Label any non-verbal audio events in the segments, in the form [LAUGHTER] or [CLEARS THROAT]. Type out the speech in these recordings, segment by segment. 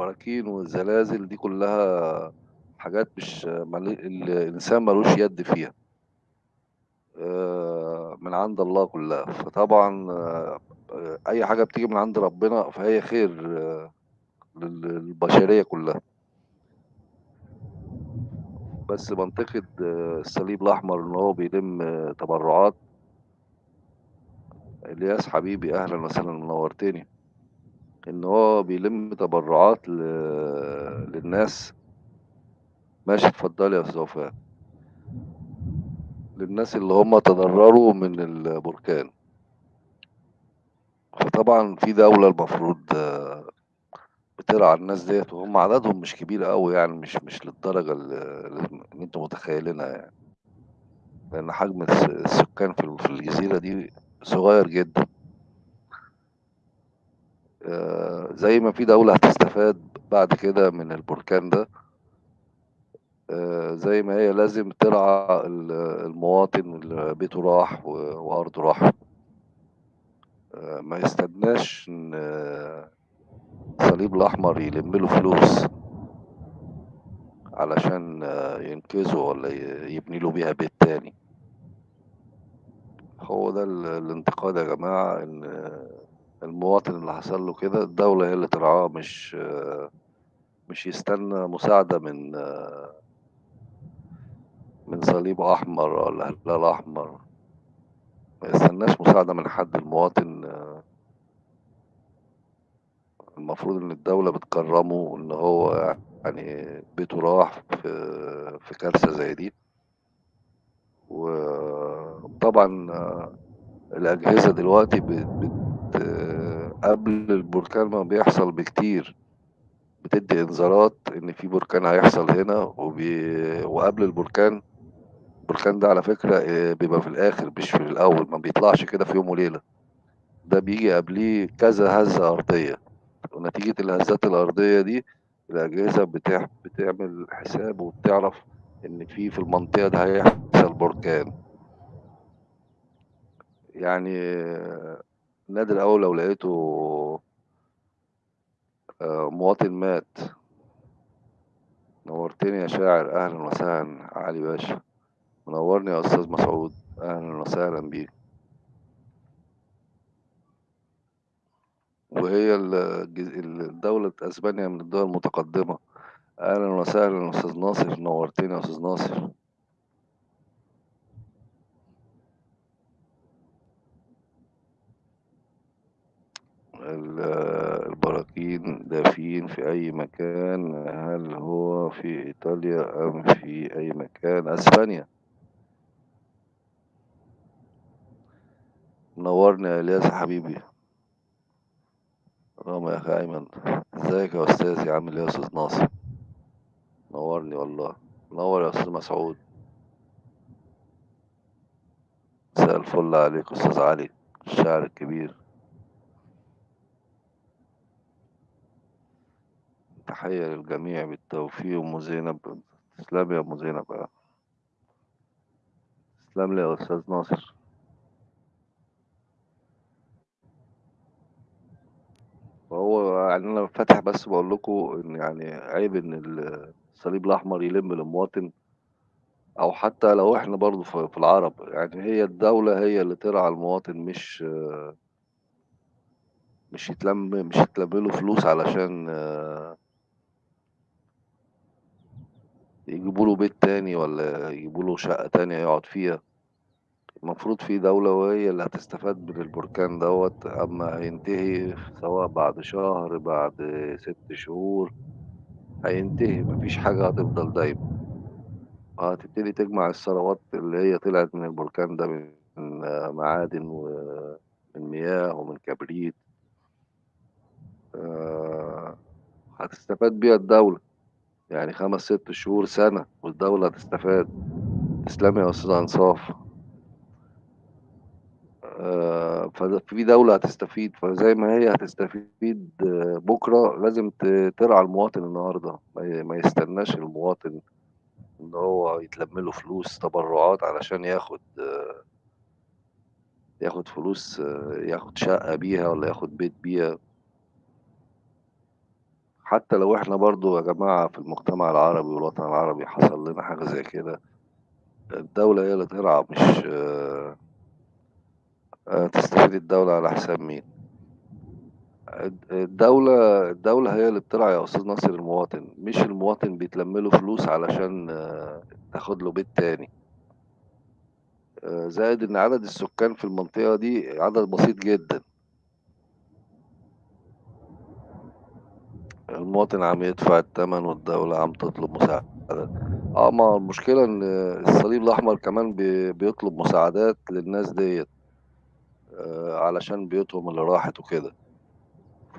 البراكين والزلازل دي كلّها حاجات مش مال الإنسان ما لوش يد فيها. آآ من عند الله كلّها، فطبعًا آآ أي حاجة بتيجي من عند ربنا فهي خير لل للبشرية كلّها. بس بانتقد الصليب الأحمر إن هو بيلِم تبرعات. إلياس حبيبي أهلًا وسهلًا نوّرتني. إن هو بيلِم تبرعات ل للناس ماشي اتفضلي يا أستاذة وفاء. للناس اللي هم تضرروا من البركان. فطبعًا في دولة المفروض بترعى الناس ديّة وهم عددهم مش كبير أوي يعني مش مش للدرجة ال اللي أنتم متخيلينها يعني. لإن حجم الس السكان في ال في الجزيرة دي صغير جدًا. آآ زي ما في دولة هتستفاد بعد كده من البركان ده آآ زي ما هي لازم ترعى ال المواطن اللي بيته راح وأرضه راحت. آآ ما يستناش إن الصليب الأحمر يلِم له فلوس. علشان ينقذه والّا ي يبني له بيها بيت تاني. هو ده ال الانتقاد يا جماعة إن المواطن اللي حصل له كده الدولة هي اللي ترعاه مش مش يستنى مساعدة من من صليب أحمر والّا هلال أحمر. ما يستناش مساعدة من حد المواطن المفروض إن الدولة بتكرّمه إن هو يعني بيته راح في في كارثة زي دي. وطبعًا الأجهزة دلوقتي بت قبل البركان ما بيحصل بكتير، بتدّي إنذارات إن في بركان هيحصل هنا وبي وقبل البركان البركان ده على فكرة آآ بيبقى في الآخر مش في الأول، ما بيطلعش كده في يوم وليلة. ده بييجي قبليه كذا هزة أرضية. ونتيجة الهزات الأرضية دي الأجهزة بتع بتعمل حساب وبتعرف إن في في المنطقة دي هيحصل بركان. يعني نادر أوي لو لقيته آآ مواطن مات. نوّرتني يا شاعر أهلًا وسهلًا علي باشا. منوّرني يا أستاذ مسعود أهلًا وسهلًا بيك. وهي ال الج ال دولة أسبانيا من الدول المتقدمة. أهلًا وسهلًا أستاذ ناصر نوّرتني يا أستاذ ناصر. البراكين دافين في أي مكان، هل هو في إيطاليا أم في أي مكان؟ أسبانيا. منوّرني يا إلياس يا حبيبي. رغم يا أخي أيمن. إزيك يا أستاذي عامل إيه يا أستاذ ناصر؟ نوّرني والله. منوّر يا أستاذ مسعود. مساء الفل عليك أستاذ علي الشاعر الكبير. تحية للجميع بالتوفيق أم زينب. تسلمي يا أم زينب آه. تسلم لي يا أستاذ ناصر. فهو يعني أنا فاتح بس باقول لكم إن يعني عيب إن ال الصليب الأحمر يلِم للمواطن أو حتى لو إحنا برضه في في العرب، يعني هي الدولة هي اللي ترعى المواطن مش مش يتلم مش يتلم له فلوس علشان يجيبوا له بيت تاني والّا يجيبوا له شقة تانية يقعد فيها. المفروض في دولة وهي اللي هتستفاد من البركان دوّة أمّا هينتهي سواء بعد شهر، بعد 6 شهور، هينتهي ما فيش حاجة هتفضل دايمة. هتبتدي تجمع الثروات اللي هي طلعت من البركان ده من معادن ومن مياه ومن كبريت. آآ هتستفاد بيها الدولة. يعني 5، 6 شهور، سنة والدولة هتستفاد. تسلمي يا أستاذة أنصاف. آآ فد في دولة هتستفيد، فزي ما هي هتستفيد بُكرة لازم ترعى المواطن النهارده، ما يستناش المواطن إن هو يتلم له فلوس تبرعات علشان ياخد ياخد فلوس ياخد شقة بيها والّا ياخد بيت بيها. حتى لو إحنا برضه يا جماعة في المجتمع العربي والوطن العربي حصل لنا حاجة زي كده، الدولة هي اللي ترعى مش آآ تستفيد الدولة على حساب مين؟ الد الدولة الدولة هي اللي بترعى يا أستاذ ناصر المواطن، مش المواطن بيتلم له فلوس علشان تاخد له بيت تاني. آآ زائد إن عدد السكان في المنطقة دي عدد بسيط جدًا. المواطن عم يدفع التمن والدولة عم تطلب مساعدات. آه، ما المشكلة إن الصليب الأحمر كمان بي بيطلب مساعدات للناس ديّة. آآ علشان بيوتهم اللي راحت وكده.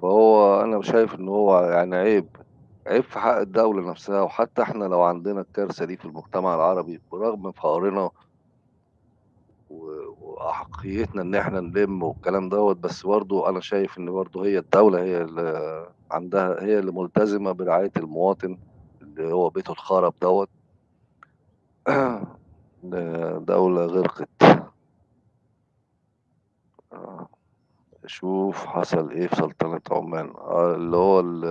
فهو أنا شايف إن هو يعني عيب، عيب في حق الدولة نفسها، وحتى إحنا لو عندنا الكارثة دي في المجتمع العربي برغم فقرنا و وأحقيتنا إن إحنا نلِم والكلام دوّة، بس برضه أنا شايف إن برضه هي الدولة هي اللي عندها هي اللي ملتزمة برعاية المواطن اللي هو بيته اتخرب دوّة. د دولة غرقت. آه. شوف حصل إيه في سلطنة عمان، آه اللي هو ال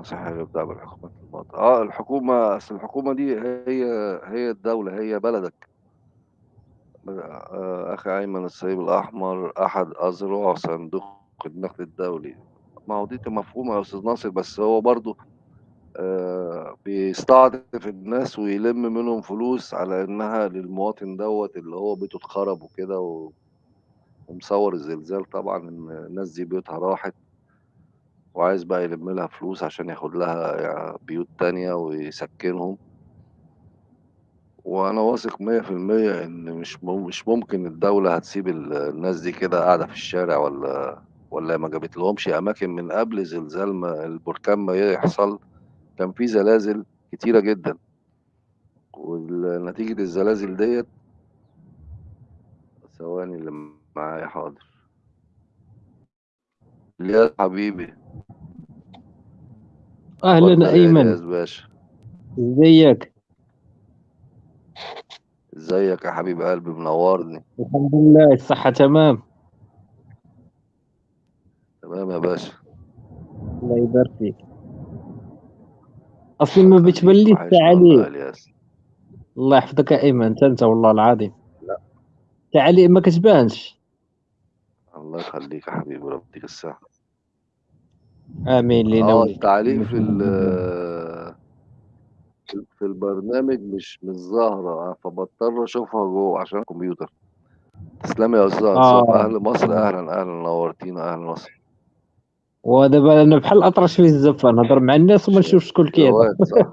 قنوات صحية يبدأ بالحكومات الماضية. آه، الحكومة أصل الحكومة دي هي هي الدولة، هي بلدك. آآ أخي أيمن الصليب الأحمر أحد أذرع صندوق النقد الدولي. ما هو ديّة مفهومة يا أستاذ ناصر، بس هو برضه آآ بيستعطف الناس ويلِم منهم فلوس على إنها للمواطن دوّة اللي هو بيته اتخرب وكده ومصوّر الزلزال طبعًا إن الناس دي بيوتها راحت. وعايز بقى يلِم لها فلوس عشان ياخد لها بيوت تانية ويسكّنهم. وأنا واثق 100% إن مش مش ممكن الدولة هتسيب ال الناس دي كده قاعدة في الشارع والّا والّا ما جابتلهمش أماكن من قبل زلزال ما البركان ما يحصل، كان في زلازل كتيرة جدًا. وال نتيجة الزلازل ديّة ثواني اللي معايا حاضر. إلياس حبيبي. يا أيمن. إلياس باشا. إزيك؟ إزيك يا حبيب قلبي منوّرني. الحمد لله الصحة تمام؟ تمام يا باشا. الله يبارك فيك. الله ما بتبلّيش يا. إلياس. الله يحفظك يا أيمن، أنت أنت والله العظيم. لأ. تعليق ما كتبانش. الله يخلّيك يا حبيبي وربنا يديك الصحة. آمين آه، وليك. التعليق في ال في في البرنامج مش مش ظاهرة، فباضطر أشوفها جوّه عشان الكمبيوتر. تسلم يا أنصاف، آه. أهل مصر آه. أهلًا، أهلًا نورتينا، أهل مصر. ودابا أنا بحال الأطرش في الزفة، نهضر مع الناس وما ش نشوفش شكون كيهضر. صح.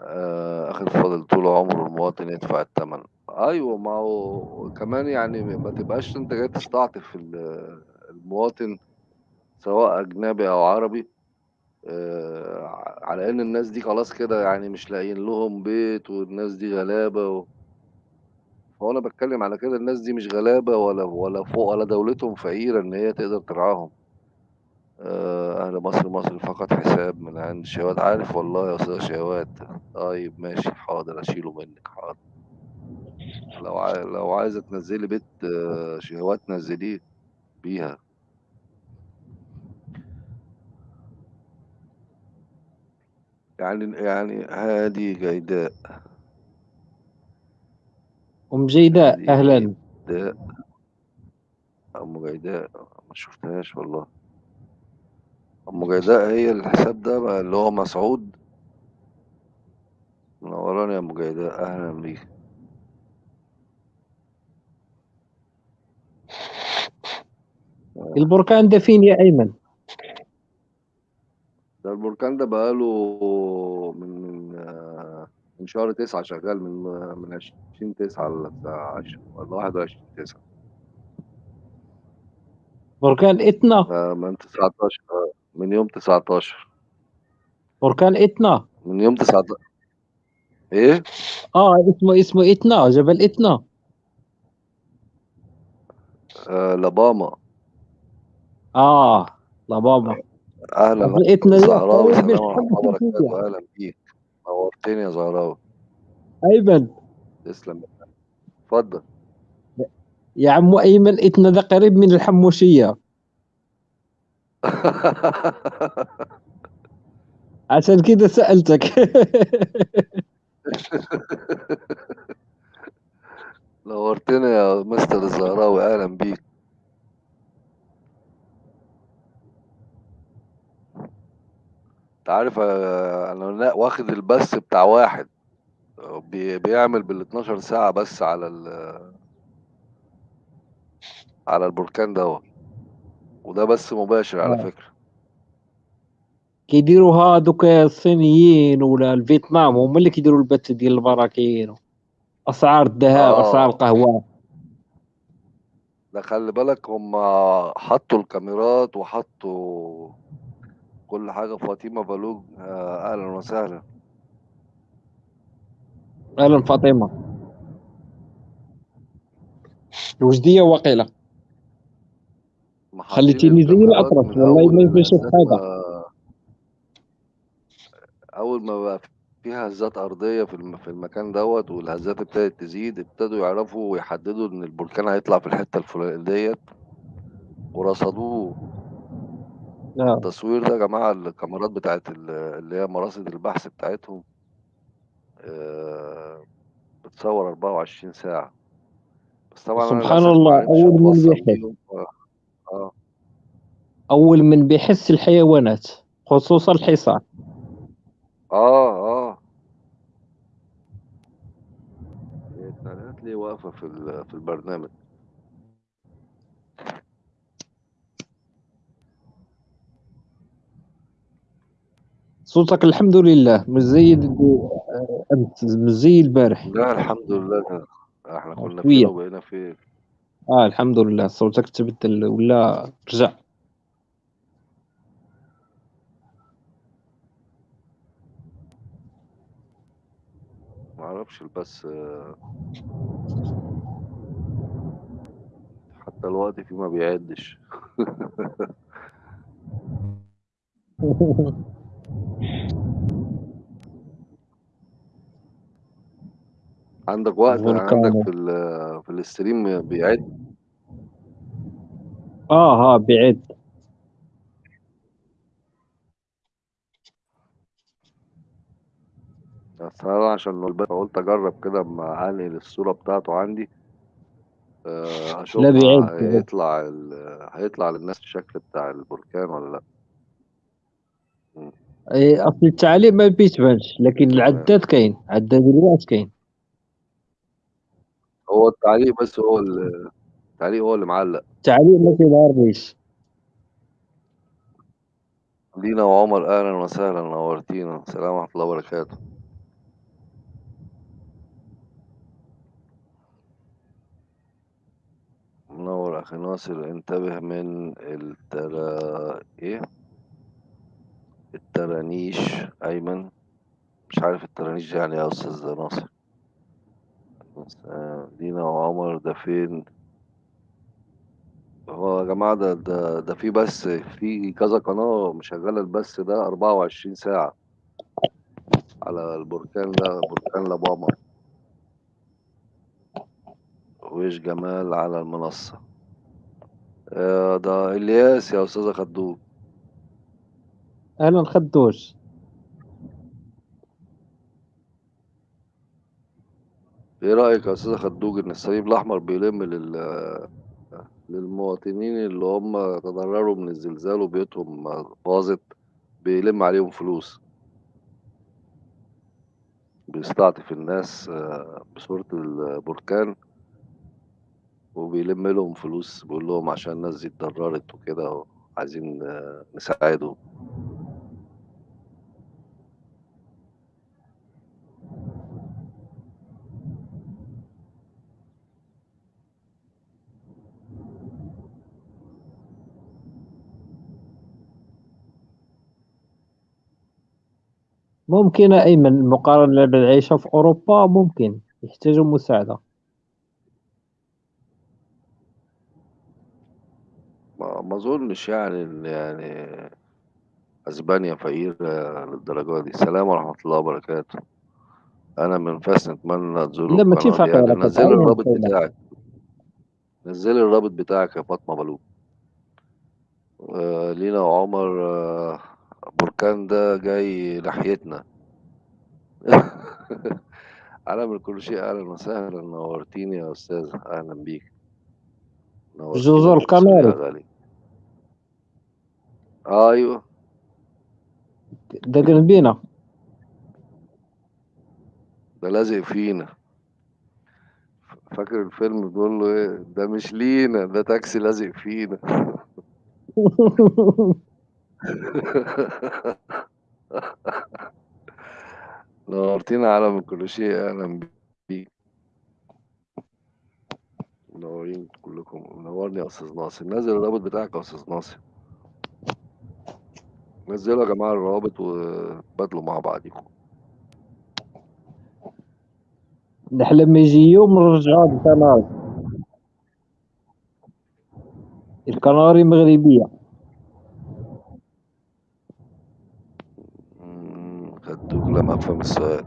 آآ أخي الفاضل طول عمره المواطن يدفع التمن. أيوه، ما هو كمان يعني ما تبقاش أنت جاي تستعطف ال المواطن سواء أجنبي أو عربي على إن الناس دي خلاص كده يعني مش لاقيين لهم بيت والناس دي غلابة و هو أنا على كده الناس دي مش غلابة ولا ولا فو ولا دولتهم فقيرة إن هي تقدر ترعاهم. أهل مصر، مصر فقط حساب من عند شوات. عارف والله يا أستاذ شوات. طيب ماشي حاضر أشيله منِّك حاضر. لو لو عايزة تنزّلي بيت شهوات نزّليه بيها. يعني يعني هادي جيداء. أم جيداء هادي أهلًا. جيداء. أم جيداء ما شُفتهاش والله. أم جيداء هي الحساب ده بقى اللي هو مسعود؟ منوّراني يا أم جيداء، أهلًا بيكِ. البركان ده فين يا أيمن؟ ده البركان ده بقى له من من من شهر 9 شغّال من من 20/9 والّا 10 والّا 21/9. بركان إتنا؟ آآ من 19 آه، من يوم 19. بركان إتنا؟ من يوم تسعت إيه؟ آه، اسمه اسمه إتنا، جبل إتنا. آآ لباما. حدّ الله تركيا. وبركاته، أهلًا بيك. نوّرتني يا زهراوي. أيمن. تسلم. اتفضل يا عمو أيمن إتنا ده قريب من الحموشية. [LAUGHS] عشان كده سألتك. نورتنا يا مستر الزهراوي. أهلا بيك انت عارف آه، أنا لا- واخد البث بتاع واحد آه، بي- بيعمل بال 12 ساعة بس على ال- على البركان دوت. وده بس مباشر على آه. فكرة. كيديروا هادوك الصينيين ولا الفيتنام هم اللي كيديروا البث ديال البراكين. أسعار الذهب أسعار آه القهوة. ده خلي بالك هم حطوا الكاميرات وحطوا كل حاجة فاطمة بلوج. آه، أهلا وسهلا. أهلا فاطمة. وجدية وقيلة؟ خليتيني زي الكاميرات من والله ما يبغي يشوف حاجة. ما أول ما بقى فيها هزات أرضية في الم- في المكان دوت والهزات ابتدت تزيد ابتدوا يعرفوا ويحددوا إن البركان هيطلع في الحتة الفلانية ديت ورصدوه. آه. التصوير ده يا جماعة الكاميرات بتاعت ال- اللي هي مراصد البحث بتاعتهم آه، بتصور 24 ساعة. بس طبعا سبحان ما الله عرفتش أول من بيحس بيهم آه. آه. أول من بيحس الحيوانات خصوصا الحصان. آه آه. هي التعليقات ليه واقفه في ال- في البرنامج؟ صوتك الحمد لله. مش زي أمس مش زي البارح. لا الحمد لله. إحنا كنا فين شوية. وبقينا فين آه الحمد لله. صوتك تبدل ولا رجع؟ ما أعرفش بس آه، حتى الوقت فيه ما بيعدش. [LAUGHS] عندك وقت عندك فولكانو. في ال- في الاستريم بيعد؟ آه ها بعيد بس أنا عشان البيت قلت أجرب كده أما انقل الصورة بتاعته عندي. آه، لا اشوفها بعيد بعيد. هيطلع ال- هيطلع للناس الشكل بتاع البركان ولا لا. أصل التعليق ما بيتبانش لكن العداد كاين عداد الوقت كاين. هو التعليق بس هو ال- التعليق هو اللي معلق. التعليق ما كيظهرليش لينا وعمر أهلا وسهلا نورتينا. السلام ورحمة الله وبركاته. منور أخي ناصر انتبه من الترا إيه؟ الترانيش أيمن. مش عارف الترانيش يعني إيه يا أستاذ ناصر؟ آه، دينا وعمر ده فين؟ هو يا جماعة ده ده ده في بس في كذا قناة مشغلة البث ده 24 ساعة على البركان ده بركان لاباما ويش جمال على المنصة. آه، ده إلياس يا أستاذة خدوج. أهلا خدوش إيه رأيك يا أستاذة خدوج إن الصليب الأحمر بيلم لل للمواطنين اللي هم تضرروا من الزلزال وبيوتهم باظت بيلم عليهم فلوس. بيستعطف الناس آه، بصورة البركان وبيلم لهم فلوس بيقول لهم عشان الناس دي اتضررت وكده عايزين آه، نساعدهم. ممكن ايمن المقارنه بالعيشه في أوروبا ممكن يحتاجوا مساعدة ما ما أظنش يعني إن يعني أسبانيا فقيرة للدرجة دي سلام ورحمة الله وبركاته أنا من فاس نتمنى تزوروا لا ماشي القناة دي يعني كتعاون الرابط. بتاعِك. نزّلي الرابط بتاعِك يا فاطمة بلوغ. آآ لينا وعمر بركان ده جاي ناحيتنا. أنا من كل شيء أهلًا وسهلًا، نورتيني يا أستاذة، أهلًا بيكِ. القناري. غالية. أيوه. ده جنبينا. ده لازق فينا. فاكر الفيلم بيقول له إيه، ده مش لينا، ده تاكسي لازق فينا. [LAUGHS] [LAUGHS] نورتينا عالم كل شيء، أهلًا بيكِ. منورين كلكم، منورني يا أستاذ ناصر. نزّل الرابط بتاعك يا أستاذ ناصر. نزّلوا يا جماعة الروابط وتبادلوا مع بعضيكم. نحلم يجي يوم نرجعوا القناري. القناري مغربية. إمم، أفهم السؤال.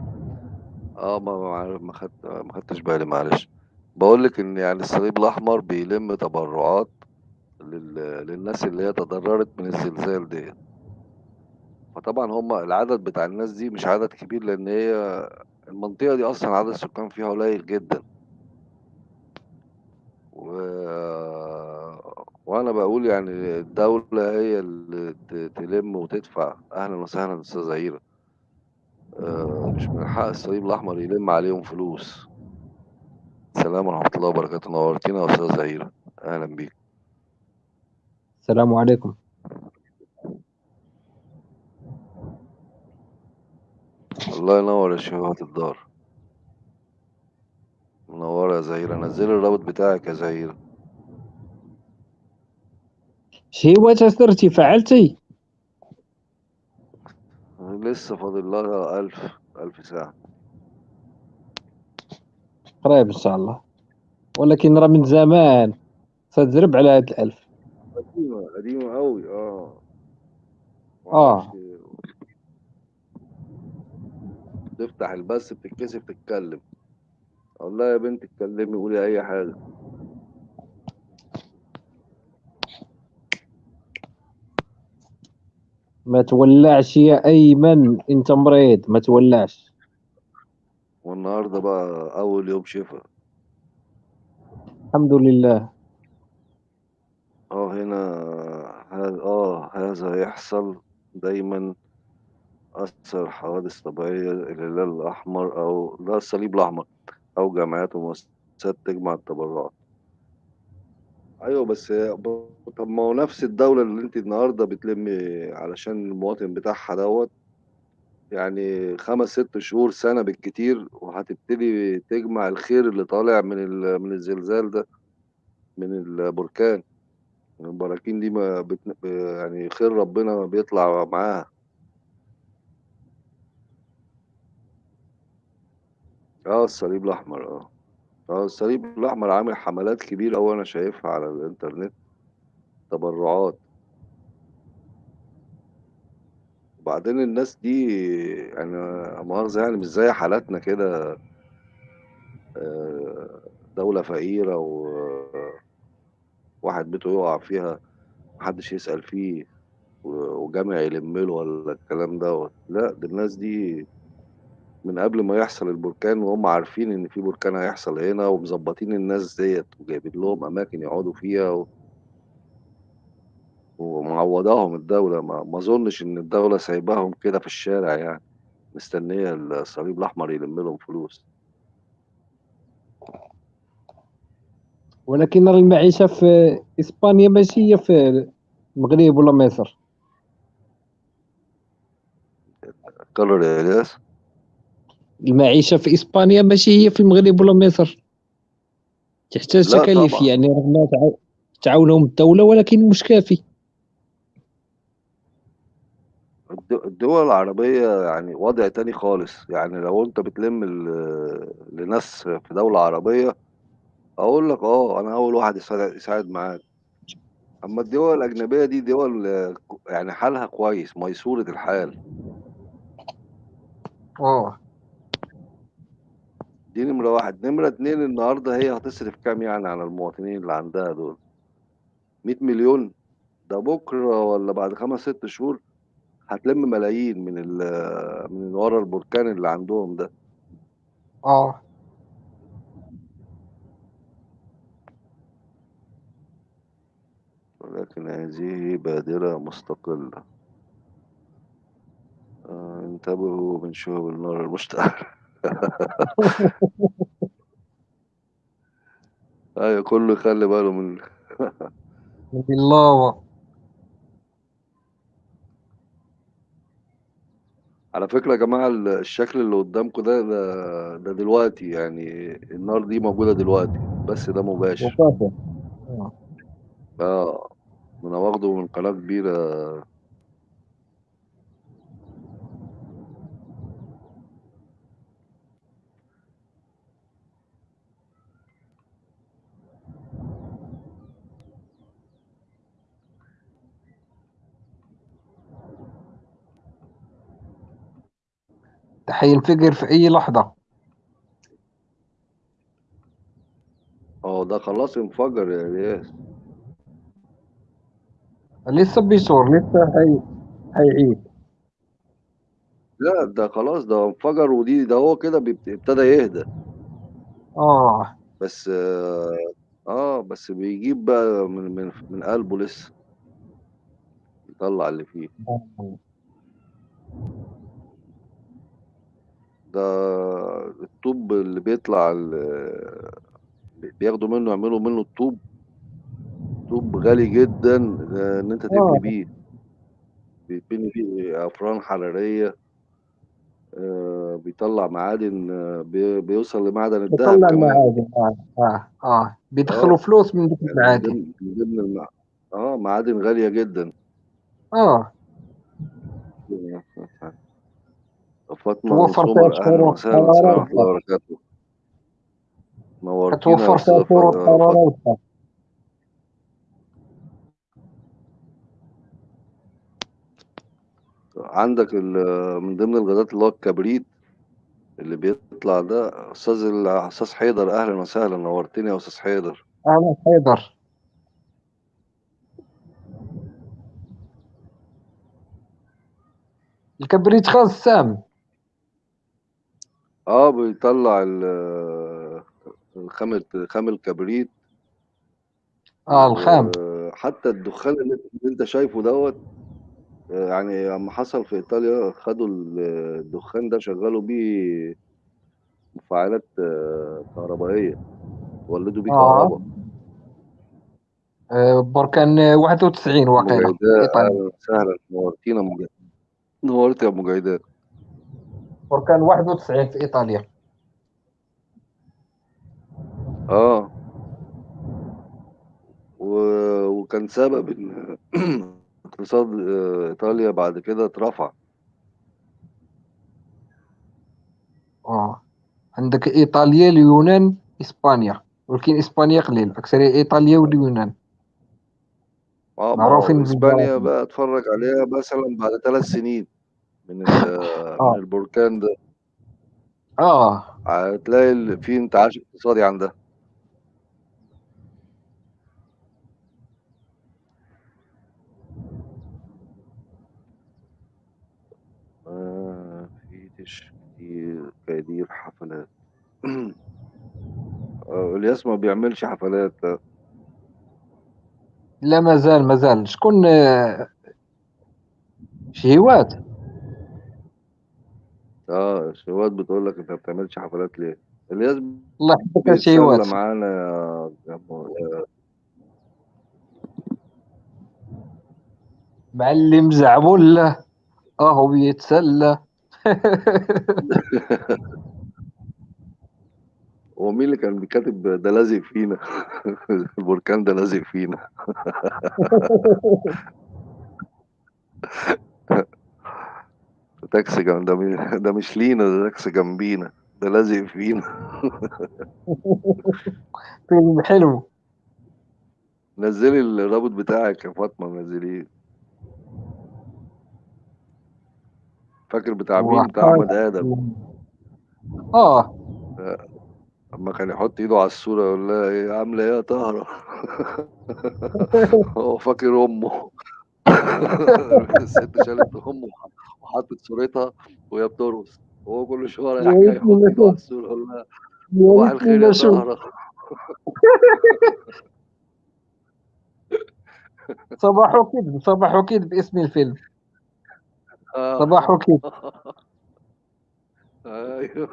آه، ما ما خدت ما خدتش بالي معلش. باقول لِك إن يعني الصليب الأحمر بيلم تبرعات لل للناس اللي هي تضررت من الزلزال ديّة. فطبعًا هم العدد بتاع الناس دي مش عدد كبير، لإن هي المنطقة دي أصلًا عدد السكان فيها قليل جدًا. و [HESITATION] وأنا باقول يعني الدولة هي اللي تلِم وتدفع. أهلًا وسهلًا أستاذة عيرة. آآ مش من حق الصليب الأحمر يلِم عليهم فلوس. السلام ورحمة الله وبركاته، نورتينا يا أستاذة عيرة، أهلًا بيكِ. السلام عليكم. الله ينور يا شيخة الدار. منوّرة يا زهيرة، نزّلي الرابط بتاعِك يا زهيرة. شهيوات اش درتي لسه فاضل لها 1000 1000 ساعة. قريب إن شاء الله. ولكن راه من زمان، تتزرب على هاد ال1000. قديمة، قديمة أوي آه. أعرفش آه. تفتح البث بتتكسف تتكلم. لها يا بنتي اتكلمي قولي أي حاجة. ما تولّعش يا أيمن، أنت مريض، ما تولّعش. والنهاردة بقى أول يوم شفا. الحمد لله. آه، هنا ه آه، هذا يحصل دايمًا أثر حوادث طبيعية الهلال الأحمر أو لا الصليب الأحمر أو جمعيات ومؤسسات تجمع التبرعات. أيوه، بس طب ما هو نفس الدولة اللي أنتِ النهارده بتلمّي علشان المواطن بتاعها دوّة، يعني 5، 6 شهور، سنة بالكتير وهتبتدي تجمع الخير اللي طالع من من الزلزال ده، من البركان. البراكين دي ما بت ب يعني خير ربنا بيطلع معاها. آه، الصليب الأحمر آه. آه، الصليب الأحمر عامل حملات كبيرة أوي أنا شايفها على الإنترنت، تبرعات. وبعدين الناس دي يعني مؤاخذة يعني مش زي حالاتنا كده آآ دولة فقيرة و واحد بيته يُقع فيها ما حدش يسأل فيه وجامع يلِم له والّا الكلام دوّة، لأ، ده الناس دي من قبل ما يحصل البركان وهُم عارفين إن في بركان هيحصل هنا ومضبّطين الناس ديّة وجايبين لهم أماكن يقعدوا فيها و ومعوّضاهم الدولة، ما ما أظنش إن الدولة سايباهم كده في الشارع يعني، مستنية الصليب الأحمر يلِم لهم فلوس. ولكن راه المعيشة في إسبانيا ماشي هي في المغرب ولا مصر. المعيشة في إسبانيا ماشي هي في المغرب ولا مصر. تحتاج تكاليف. يعني رغم تعا تعاونهم الدولة ولكن مش كافي. الد الدول العربية يعني وضع تاني خالص، يعني لو أنت بتلِم لناس في دولة عربية، أقول لك آه، أنا أول واحد يساع يساعد معاك. أمّا الدول الأجنبية دي دول يعني حالها كويس، ميسورة الحال. آه. دي نمرة 1، نمرة 2 النهارده هي هتصرف كام يعني على المواطنين اللي عندها دول؟ 100.000.000 ده بُكرة والّا بعد 5، 6 شهور هتلِم ملايين من ال من ورا البركان اللي عندهم ده. آه. ولكن هذه بادرة مستقلة. آه، انتبهوا من شهب النار المشتعلة. [LAUGHS] أيوه، كُلّه يخلّي باله من من اللاوا. على فكرة يا جماعة ال الشكل اللي قدّامكم ده ده ده دلوقتي، يعني النار دي موجودة دلوقتي، البث ده مباشر. آه. ما أنا واخده من قناة كبيرة هينفجر في أي لحظة. هو ده خلاص انفجر يا إلياس. لسه بيصور، لسه هي هيعيد. لأ، ده خلاص ده انفجر ودي ده هو كده بيبت ابتدى يهدى. آه. بس آه، بس بيجيب بقى من من من قلبه لسه. يطلّع اللي فيه. آه. ده الطوب اللي بيطلع بياخدوا منه يعملوا منه الطوب طوب غالي جدًا آآ، إن أنت تبني آه. بيه. بيتبني بيه أفران حرارية. آآ، بيطلّع معادن بي بيوصل لمعدن الدهب بيطلّع كمان. المعادن آه، آه، آه. بيدخّلوا آه. فلوس من ديك يعني من المعادن. ضمن من ضمن المع آه، معادن غالية جدًا. آه. فاطمة من توفّر فيها شهور فيها فاطمة. الحرارة عندك من ضمن الغازات اللي هو الكبريت اللي بيطلع ده أستاذ ال أستاذ حيدر أهلًا وسهلًا، نورتني يا أستاذ حيدر. أهلًا حيدر. الكبريت غاز سام. آه، بيطلّع ال الخام خام الكبريت. آه، الخام. وحتى الدخان اللي أنت اللي أنت شايفه دوّة آآ، يعني أمّا حصل في إيطاليا خدوا ال الدخان ده شغّلوا بيه مفاعلات كهربائية، ولّدوا بيه آه. كهربا. آآ، بركان 91 أم واقيلا إيطاليا. أهلًا وسهلًا، نورتينا ج نورتِ يا أم جيداء. بركان 91 في إيطاليا. آه. و وكان سبب إن [CLEARS THROAT] اقتصاد إيطاليا بعد كده اترفع. آه. عندك إيطاليا، اليونان، إسبانيا، ولكن إسبانيا قليل، أكثرية إيطاليا واليونان. آه، هو معروفين بالبراكين. بقى اتفرّج عليها مثلًا بعد 3 سنين من ال [LAUGHS] من آه. البركان ده. آه. هتلاقي في انتعاش اقتصادي عندها. ما فيش كتير كدير حفلات. [CLEARS THROAT] آه، إلياس ما بيعملش حفلات لأ. لا ما زال، ما زال. شكون شهيوات؟ آه، شهيوات بتقول لك أنت ما بتعملش حفلات ليه؟ إلياس الله يحفظك يا بيتسلّى شهيوات. معانا يا معلم زعبولة، أهو بيتسلّى. [LAUGHS] هو مين اللي كان كاتب ده لازق فينا، [LAUGHS] البركان ده لازق فينا. [LAUGHS] تاكسي جم ده م ده مش لينا، ده تاكسي جنبينا، ده لازق فينا. فيلم حلو. نزّلي الرابط بتاعِك يا فاطمة نزّليه. فاكر بتاع مين؟ بتاع أحمد آدم. آه. أمّا كان يحط إيده على الصورة يقول لها إيه عاملة إيه يا طاهرة هو فاكر أمه [LAUGHS] الست شالت وح وحطت صورتها وهي بترقص وهو كل شوية يا رايح جاي يحط على. الصورة يقول لها صباح الخير يا. طاهرة [LAUGHS] صباح كذب، صباح كذب اسم الفيلم. آه. صباح كذب. [LAUGHS] أيوه.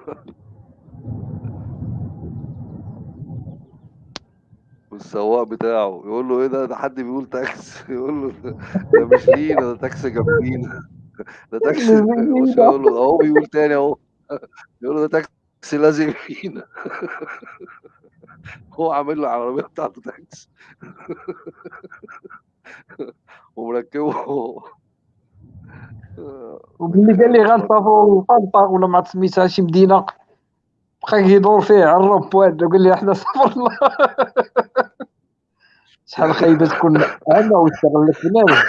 والسواق بتاعه يقول له: "إيه ده، ده حد بيقول تاكس." [LAUGHS] يقول له: "ده ده مش لينا، ده تاكسي جنبينا، [LAUGHS] ده تاكسي" [LAUGHS] المشكلة يقول له: "أهو بيقول تاني أهو." يقول له: "ده تاكسي لازق فينا." هو عامل له العربية بتاعته تاكسي. ومركّبه وملي قال لي غنسافروا لطنطا والّا ما عرفت سميتها شي مدينة، بقى يدور فيه على الروبوان وقال لي حنا سافرنا. شحال خايبة تكون أعمى ويستغلك بنادم.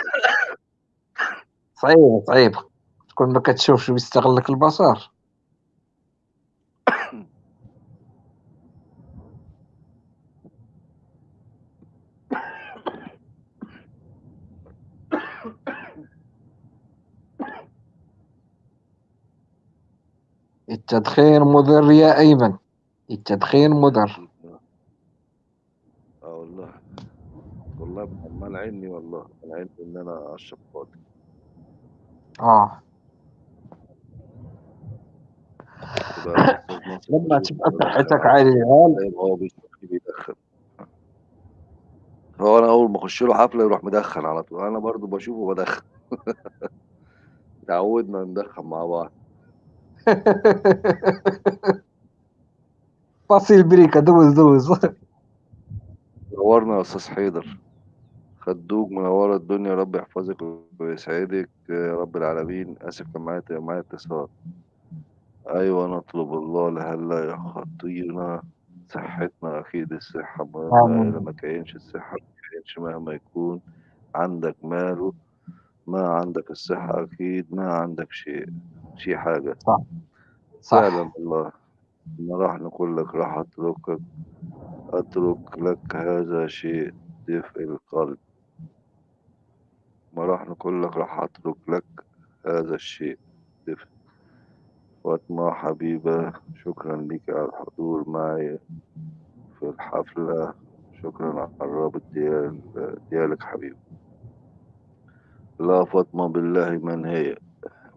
صعيبة، صعيبة. تكون ما كتشوفش ويستغلك البصر. التدخين مُضِر يا أيمن، التدخين مُضِر. آه والله. مانعينّي والله، أنا أشرب خالص. آه. تبقى [LAUGHS] الأستاذ ناصر لمّا تبقى صحتك عالية وهو بيشرب بيدخّن. هو أنا أول ما أخُش له حفلة يروح مدخّن على طول، أنا برضه باشوفه بادخّن. [LAUGHS] اتعوّدنا ندخّن مع بعض. [LAUGHS] باصي البريكة دوز، دوز. نورنا يا أستاذ حيدر. خدوج منوّرة الدنيا، يا رب يحفظِك ويسعدِك يا رب العالمين. آسف كان معايا معايا اتصال. أيوه نطلب الله لئلا يخطينا صحتنا، أكيد الصحة مهمة، ما آمين. كانش الصحة ما كانش مهما يكون عندك مال ما عندك الصحة أكيد ما عندك شيء، شي حاجة. صح. فعلًا صح. والله. ما راح نقول لك راح أتركك، أترك لك هذا شيء دفء القلب. ما راح نقول لك راح أترك لك هذا الشيء. فاطمة حبيبة، شكرًا ليكِ على الحضور معي في الحفلة، شكرًا على الرابط ديال ديالِك حبيبة. لا فاطمة بالله من هي؟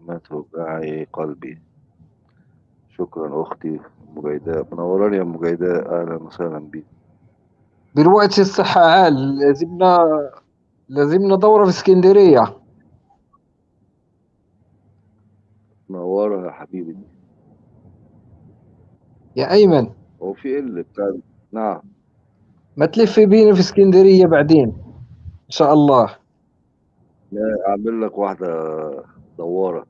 ما توجعي قلبي. شكرًا أختي أم جيداء، منوراني يا أم جيداء، أهلًا وسهلًا بيكِ. دلوقتي الصحة عال، لازمنا لازمنا دورة في إسكندرية. منورة يا حبيبتي. يا أيمن. هو في إيه اللي بتاع نعم. ما تلف بينا في إسكندرية بعدين، إن شاء الله. لا أعمل لك واحدة دوّارة.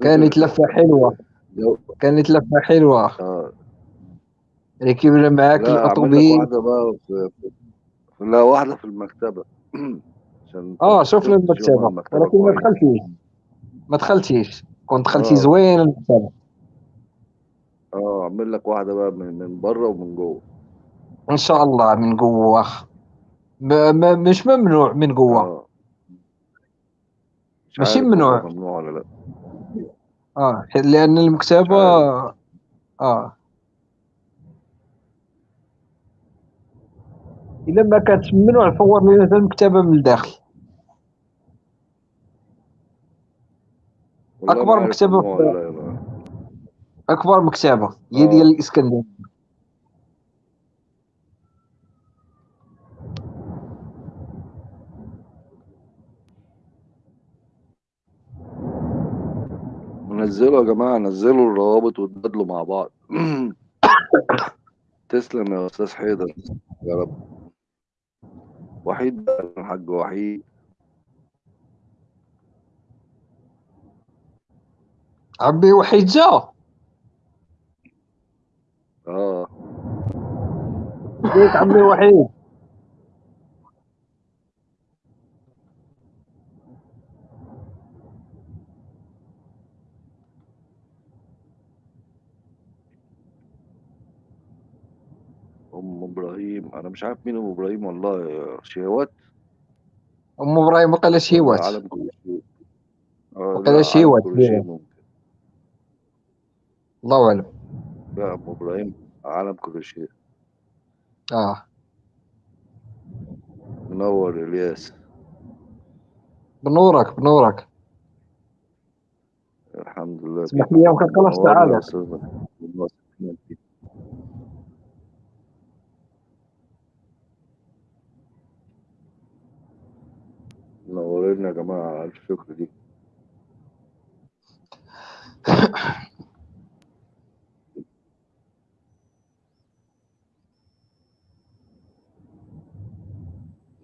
كانت لفة حلوة. جو كانت لفة حلوة. آه. ركبنا معاك لك الأوتوبيس. واحدة بقى في في لأ واحدة في المكتبة. ما شُفنا المكتبة ولكن ما. دخلتيش. ما دخلتيش، كنت دخلتي آه. زوينة المكتبة. آه، أعمل لك واحدة بقى من من برّه ومن جوّه. إن شاء الله من جوّه. مش ممنوع من جوّه. آه. مش ماشي ممنوع. ممنوع والّا لأ. آه، ح لأن مش المكتبة عارف. آه. إلا ما كانتش ممنوع صوّر لينا حتى المكتبة من الداخل. والله ما أكبر عارف مكتبة ممنوع والّا في لأ يا أكبر مكتبة، هي ديال آه. الإسكندرية. نزّلوا يا جماعة، نزّلوا الروابط واتبادلوا مع بعض. [COUGHS] تسلم يا أستاذ حيدر، يا رب. وحيد الحاج وحيد. عمي وحيد جا؟ آه. ازيك عمي وحيد؟ ام إبراهيم أنا مش عارف مين أم إبراهيم والله شهوات أم إبراهيم وقال عالم كل لا وقال ممكن. الله أعلم. لا أم إبراهيم عالم كل شيء آه. منور إلياس. بنورك بنورك. الحمد لله. اسمح لي منورنا يا تعالى. منورنا يا جماعة ألف شكر ليك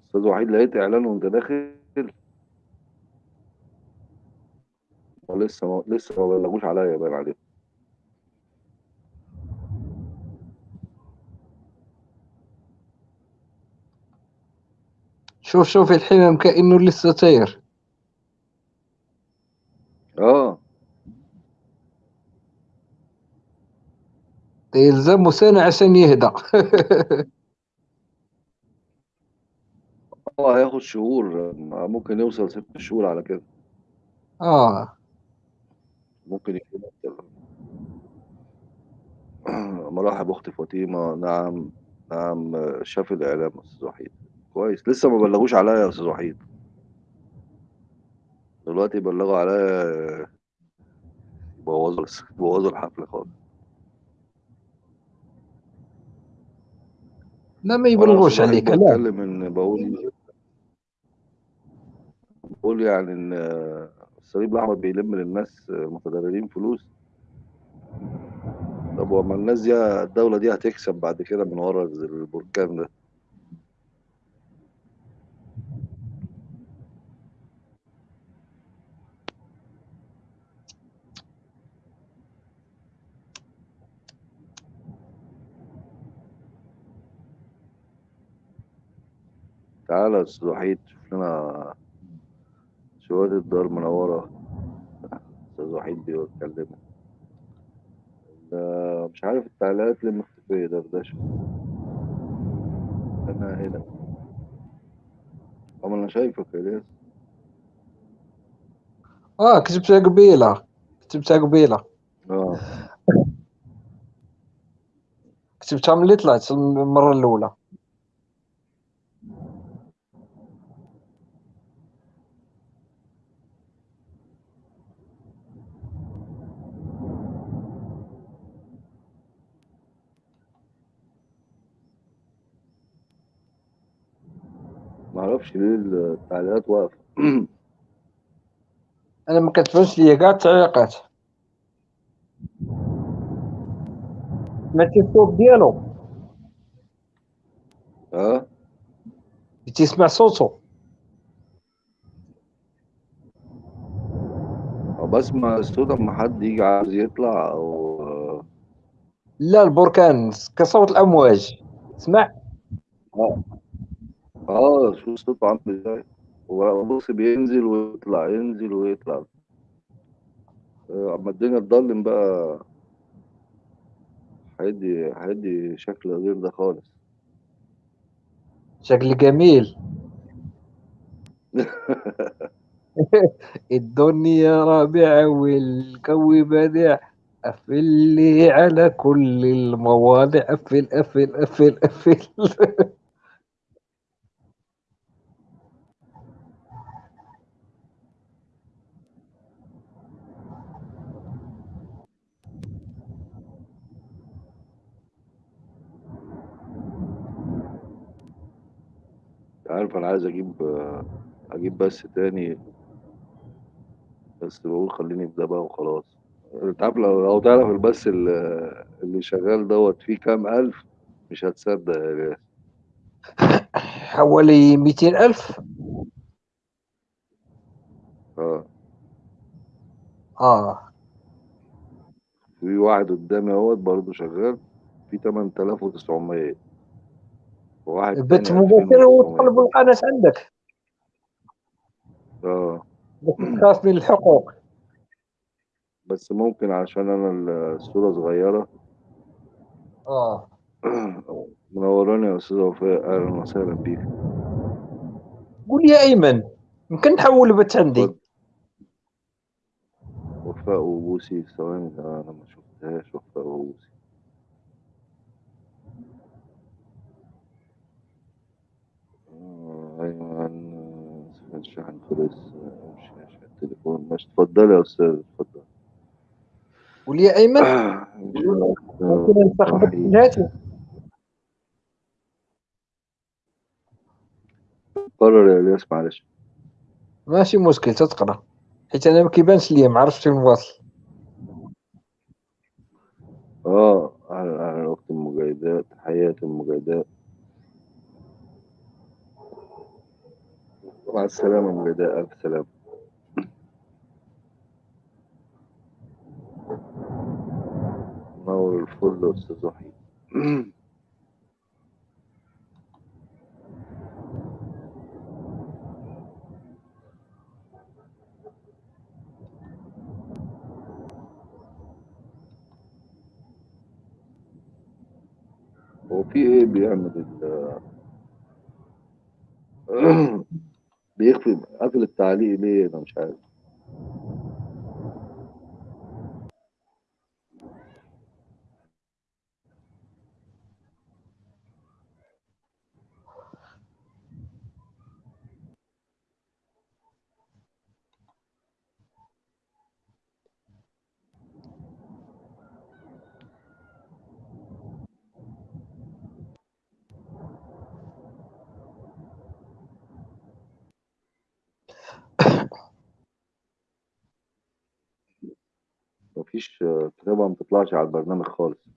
أستاذ وحيد لقيت إعلان وأنت داخل؟ ولسه ما لسه ما بلغوش عليا باين عليه شوف شوف الحمام كأنه لسه طير آه يلزمه سنة عشان يهدى [LAUGHS] آه هياخد شهور ممكن يوصل ست شهور على كده. آه. ممكن يكون أكتر. [CLEARS THROAT] مراحب أختي فاطمة. نعم نعم شاف الإعلام أستاذ وحيد كويس. لسه ما بلغوش عليا يا أستاذ وحيد. دلوقتي بلغوا عليا بوظوا بوظوا الحفلة خالص. لا ما يبلغوش عليك. لا. بتكلم إن بقول بقول يعني إن الصليب الأحمر بيلم للناس المتضررين فلوس. طب وما الناس دي الدولة دي هتكسب بعد كده من ورا البركان ده؟ تعالى يا أستاذ وحيد شوف لنا شوية الدار منورة. أستاذ وحيد بيتكلم. ده مش عارف التعليقات اللي مختفية دردشة أنا هنا. أما أنا شايفك يا الياس آه كتبتها قبيلة. كتبتها قبيلة. آه. كتبتها ملي طلعت المرة الأولى. معرفش ليه التعليقات واقفة. [CLEARS THROAT] أنا ما كتبانش ليا كاع التعليقات. سمعتي الصوت ديالو؟ آه تسمع صوتو؟ أو بسمع الصوت أما حد يجي عاوز يطلع أو لا البركان كصوت الأمواج. اسمع. أه. آه شو صوته عامل إزاي؟ هو بص بينزل ويطلع ينزل ويطلع. آه، اما الدنيا تضلم بقى. هيدي هيدي شكل غير ده خالص. شكل جميل. [LAUGHS] الدنيا رابعة والجو بديع قفل لي على كل المواضع. قفل قفل قفل قفل [LAUGHS] عارف أنا عايز أجيب أجيب بس تاني بس بقول خليني في ده بقى وخلاص. أنت عارف لو لو تعرف البث اللي اللي شغال دوت فيه كام ألف؟ مش هتصدق يا [LAUGHS] حوالي ميتين ألف؟ آه. آه. في واحد قدامي أهوت برضه شغال في 8900 مباشر 2900 وتطلب القناة عندك. آه تخاف من الحقوق بس ممكن عشان أنا الصورة صغيرة. آه. [CLEARS THROAT] منوراني يا أستاذ وفاء. أهلا وسهلا بيك. قول يا أيمن. يمكن نحول البث عندي. وفاء وبوسي ثواني أنا ما شفتهاش. وفاء وبوسي. آه، أيمن الشحن خلص مش مش التليفون. ماشي اتفضلي يا أستاذ اتفضل قول يا أيمن؟ آه، ممكن نستخدم صحيح. الهاتف قرر يا الياس معلش. ماشي مشكل تتقرا حيت أنا ما كيبانش ليا ما عرفتش فين واصل آه أهلا اخت المجاهدات حياتي المجاهدات مع السلامة مجاهدات ألف سلامة. نور الفل أستاذ وحيد. هو في إيه بيعمل ال [CLEARS THROAT] بيخفي قافل التعليق ليه أنا مش عارف. كتابة ما بتطلعش على البرنامج خالص.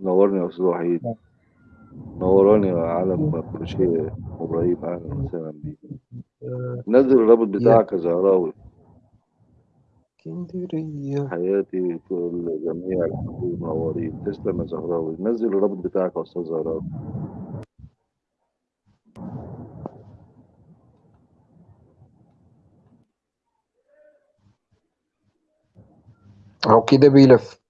نورني يا أستاذ وحيد. نوراني يا عالم كروشيه إبراهيم أهلا وسهلا بيك. نزل الرابط بتاعك يا زهراوي. اسكندريه حياتي كل جميع الحبوب منورين. تسلم يا زهراوي. نزل الرابط بتاعك يا أستاذ زهراوي. هو كده بيلف.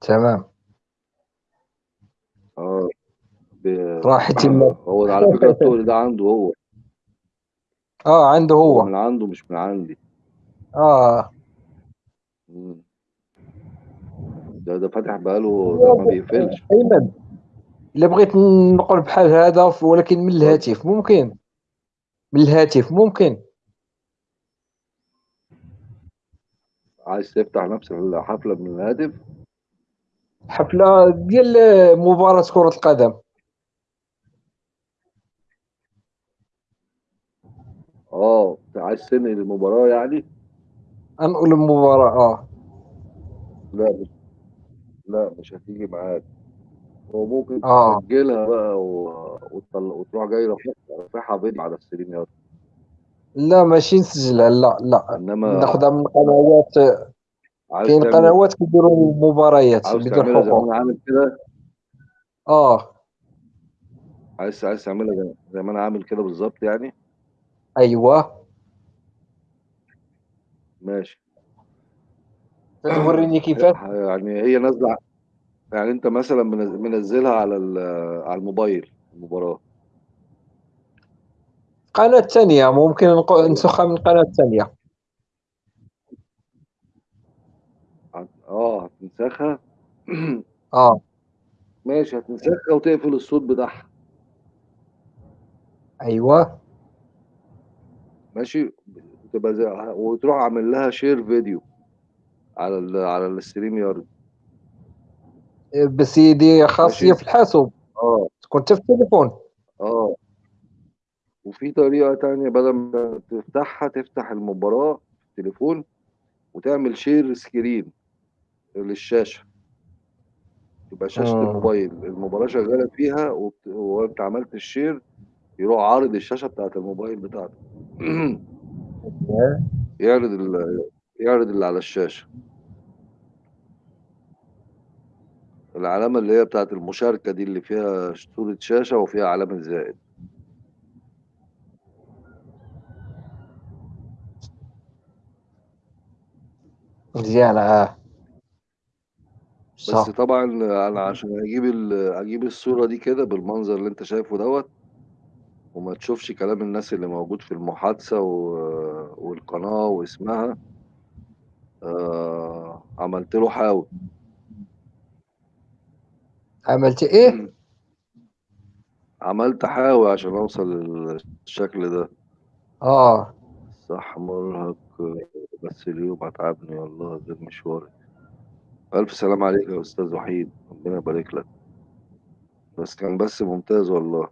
تمام. آه ب... راحت المال هو على فكرة التقل ده عنده هو. آه عنده هو. هو من عنده مش من عندي. آه. مم. ده ده فاتح بقاله ده ما بيقفلش. أيمن. إلا بغيت نقول بحال هذا ولكن من الهاتف ممكن. من الهاتف ممكن. عايز تفتح نفس الحفلة من الهاتف؟ حفلة ديال مباراة كرة القدم. آه عايز تنقل المباراة يعني؟ أنقل المباراة آه. لا مش لا مش هتيجي معاك. هو ممكن آه. تسجلها بقى و... وتطل... وتروح جاي رافعها فيديو على الستريم يا لا ماشي نسجلها. لا لا إنما ناخذها من قنوات كاين قنوات كيديروا المباريات بدون حقوق. عامل كده؟ آه. عايز عايز تعملها زي- زي ما أنا عامل كده بالظبط يعني؟ أيوه. ماشي. توريني كيفاش يعني هي نازلة يعني انت مثلا منز- منزلها على ال- على الموبايل المباراة. قناة ثانية ممكن نسخها من قناة ثانية آه هتنسخها؟ [CLEARS THROAT] آه. ماشي هتنسخها وتقفل الصوت بتاعها. أيوه. ماشي. تبقى زي وتروح عامل لها share video على ال... على ال stream يارد. بس هي ماشي. في الحاسوب. آه. تكون حتى في التليفون آه. وفي طريقة تانية بدل ما تفتحها تفتح المباراة في التليفون وتعمل share screen للشاشة. تبقى شاشة مم. الموبايل. المباراة شغالة فيها وبت- وانت عملت ال share يروح عارض الشاشة بتاعت الموبايل بتاعتك. [CLEARS THROAT] يعرض ال... يعرض اللي على الشاشة. العلامة اللي هي بتاعت المشاركة دي اللي فيها صورة شاشة وفيها علامة زائد. مزيانة آه. بس صح. طبعا أنا عشان أجيب ال- أجيب الصورة دي كده بالمنظر اللي أنت شايفه دوت وما تشوفش كلام الناس اللي موجود في المحادثة و- والقناة واسمها آه عملت له حاول عملت إيه؟ عملت حاول عشان أوصل للشكل ده. آه. صح مرهق بس اليوم اتعبني والله غير مشواري. ألف سلام عليك يا أستاذ وحيد ربنا يبارك لك. بس كان بس ممتاز والله.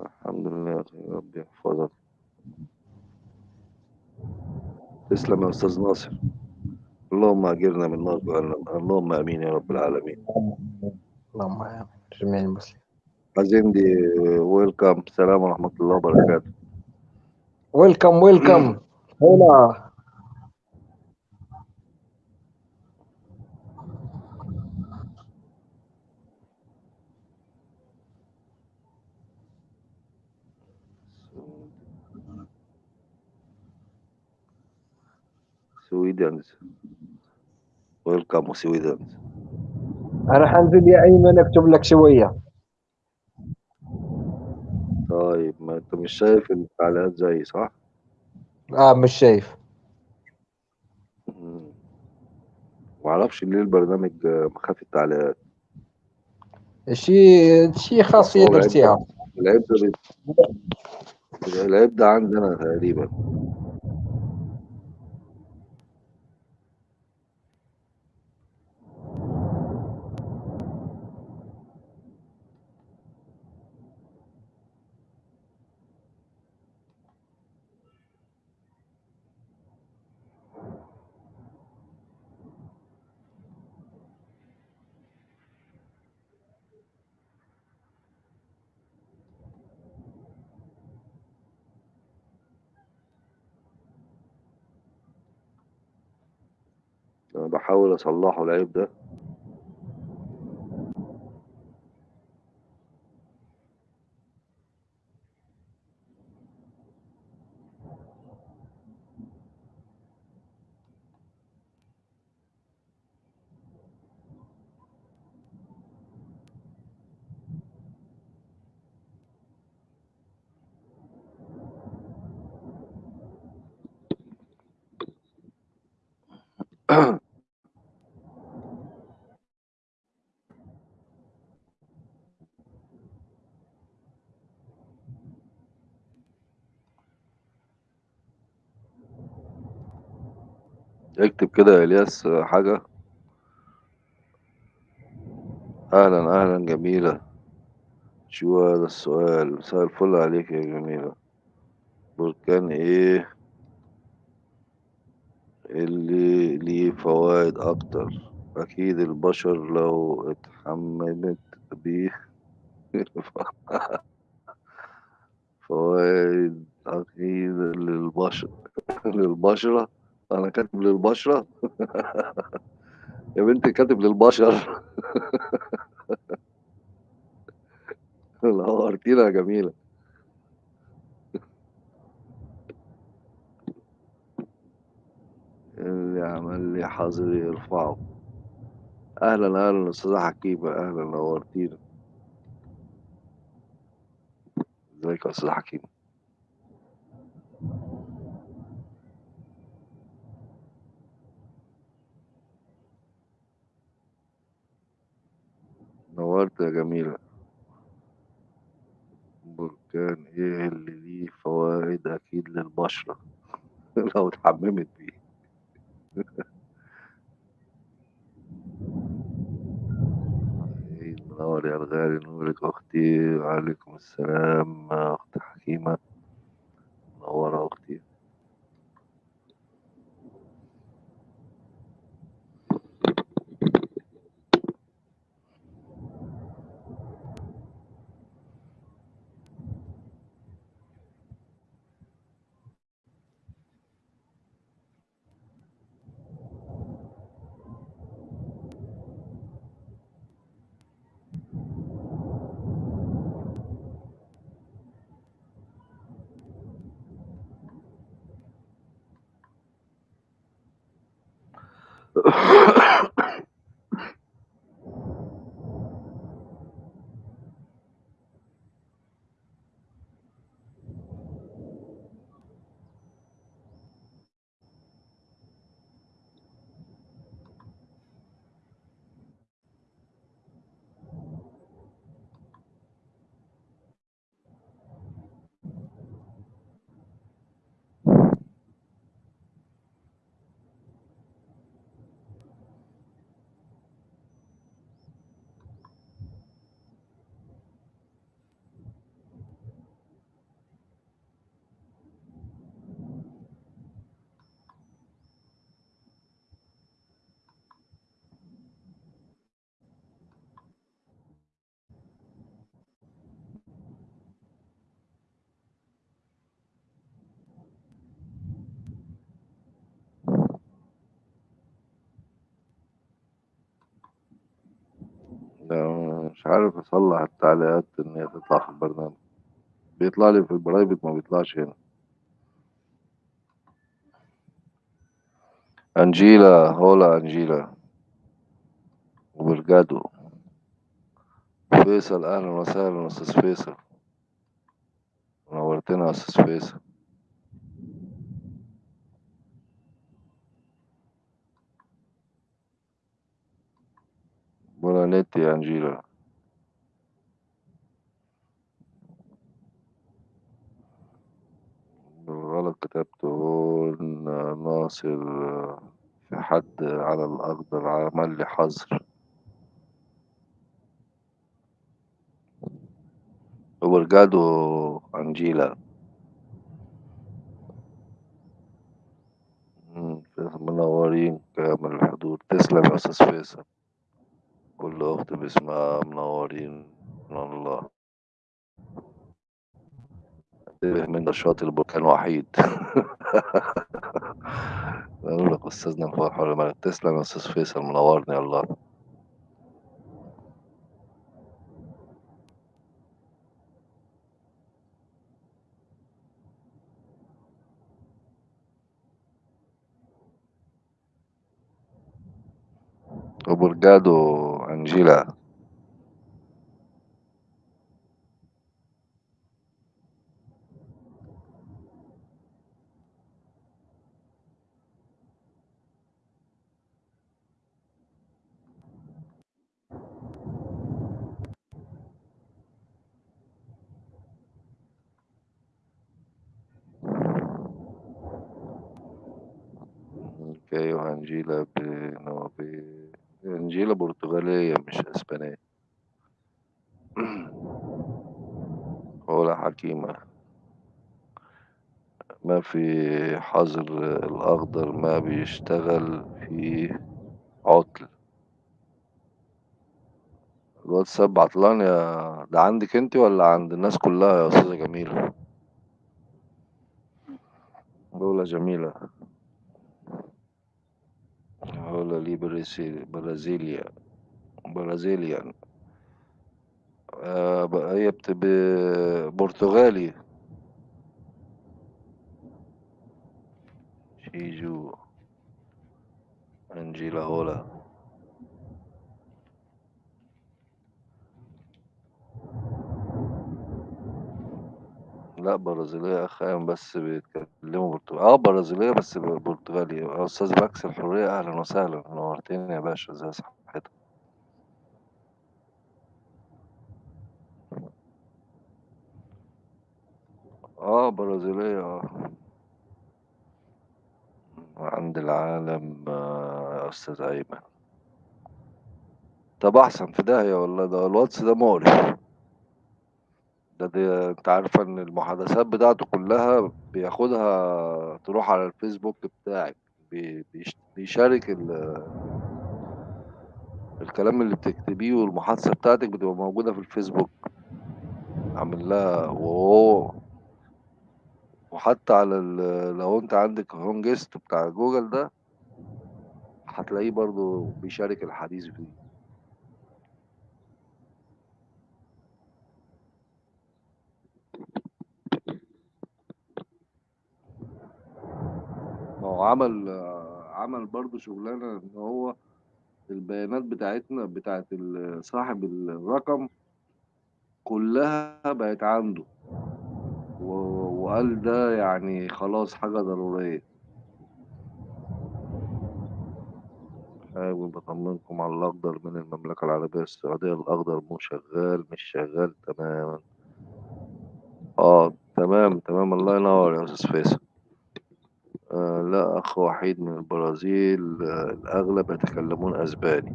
الحمد لله يا رب يحفظك. تسلم يا أستاذ ناصر. اللهم أجرنا من نار جهنم اللهم آمين يا رب العالمين. اللهم آمين. جميع المسلمين. عزيمدي ويلكم السلام ورحمة الله وبركاته. ويلكم ويلكم هنا سويدنز ويلكم سويدنز أنا حنزل يا أيمن أكتب لك شوية. طيب ما أنت مش شايف التعليقات زي صح؟ آه مش شايف. مم. معرفش ليه البرنامج مخفي التعليقات. شي شي ده درتيها العيب ده بي- العيب ده عندنا تقريبا. أنا بحاول أصلحه العيب ده. اكتب كده يا إلياس حاجة. أهلا أهلا جميلة. شو هذا السؤال؟ مساء الفل عليك يا جميلة. بركان إيه؟ اللي ليه فوائد أكتر. أكيد البشر لو اتحممت بيه [LAUGHS] فوائد أكيد للبشر للبشرة. أنا كاتب للبشرة. يا بنتي كاتب للبشر. نورتينا يا جميلة. اللي عمل لي حظر يرفعه. أهلا أهلا أستاذة حكيمة. أهلا نورتينا إزيك يا أستاذة حكيمة؟ نورت يا جميلة. بركان إيه اللي ليه فوائد أكيد للبشرة؟ [LAUGHS] لو اتحممت بيه. عيد منور يا الغالي نورك أختي وعليكم السلام أخت حكيمة. منورة أختي. عارف أصلح التعليقات إن هي تطلع في البرنامج. بيطلع لي في البرايفت ما بيطلعش هنا. أنجيلا هولا أنجيلا. وبرجادو فيصل أهلا وسهلا أستاذ فيصل. نورتنا أستاذ فيصل. بونانيتي أنجيلا. بالغلط كتبت هون ناصر في حد على الأخضر عمل لي حظر وبرجادو أنجيلا منورين كامل الحضور. تسلم يا أستاذ فيصل. كل أخت باسمها منورين. من الله. انتبه من نشاط البركان وحيد. [LAUGHS] أقول لك أستاذنا الفرح ولا تسلم يا أستاذ فيصل منورني الله وبرجادو أنجيلا. أوكي وأنجيلا بنوبي أنجيلا برتغالية مش أسبانية. [CLEARS THROAT] ولا حكيمة. ما في حظر الأخضر ما بيشتغل في عطل. الواتساب عطلان يا ده عندك أنت ولا عند الناس كلها يا أستاذة جميلة؟ دولة جميلة. دولة لي برازيل برازيليا. برازيليا. آه هي بتبقى برتغالي. شيجو. أنجيلا هولا. لا برازيلية أخيرا بس بيتكلموا برتغالي. آه برازيلية بس برتغالي. آه، أستاذ باكس الحرية أهلا وسهلا. نورتني يا باشا ازي صحتك آه برازيلية آه. عند العالم آه، أستاذ أيمن. طب أحسن في داهية والله ده الواتس ده مقرف. ده, ده أنت عارفة إن المحادثات بتاعته كلها بياخدها تروح على الفيسبوك بتاعك بي- بيش- بي share ال- الكلام اللي بتكتبيه والمحادثة بتاعتك بتبقى موجودة في الفيسبوك. عامل لها وهو وحتى على ال- لو انت عندك Home Guest بتاع جوجل ده هتلاقيه برضو بي share الحديث فيه. هو عمل عمل برضو شغلانة إن هو البيانات بتاعتنا بتاعت صاحب الرقم كلها بقت عنده. وقال ده يعني خلاص حاجة ضرورية. حابب أطمنكم على الأخضر من المملكة العربية السعودية. الأخضر مو شغال مش شغال تماما. آه تمام تمام. الله ينور يا أستاذ فيصل. لا أخ وحيد من البرازيل الأغلب يتكلمون أسباني.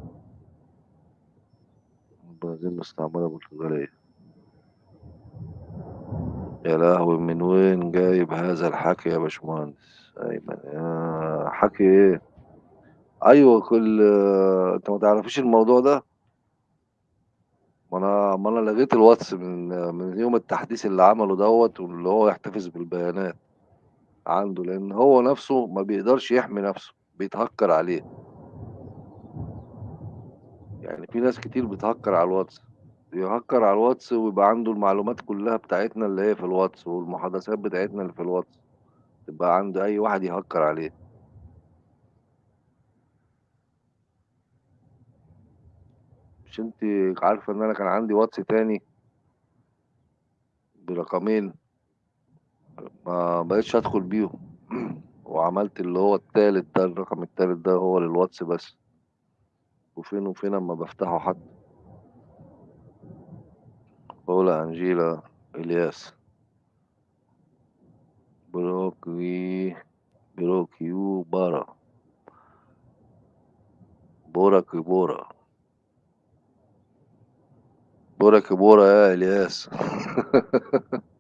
البرازيل مستعمرة برتغالية. يا لهوي من وين جايب هذا الحكي يا باشمهندس؟ أيمن يا حكي إيه؟ أيوة كل أنت ما تعرفيش الموضوع ده؟ ما أنا ما أنا لغيت الواتس من من يوم التحديث اللي عمله دوت واللي هو يحتفظ بالبيانات. عنده لأن هو نفسه ما بيقدرش يحمي نفسه بيتهكر عليه. يعني في ناس كتير بتهكر على الواتس بيهكر على الواتس ويبقى عنده المعلومات كلها بتاعتنا اللي هي في الواتس والمحادثات بتاعتنا اللي في الواتس تبقى عنده أي واحد يهكر عليه. مش أنت عارفة إن أنا كان عندي واتس تاني؟ برقمين. ما بقيتش ادخل بيهم. [CLEARS THROAT] وعملت اللي هو التالت ده الرقم التالت ده هو للواتس بس. وفين وفين أما بفتحه حتى. بولا أنجيلا إلياس. بروكي بروكيو بارا. بورا. كبورا بورا يا إلياس. [LAUGHS]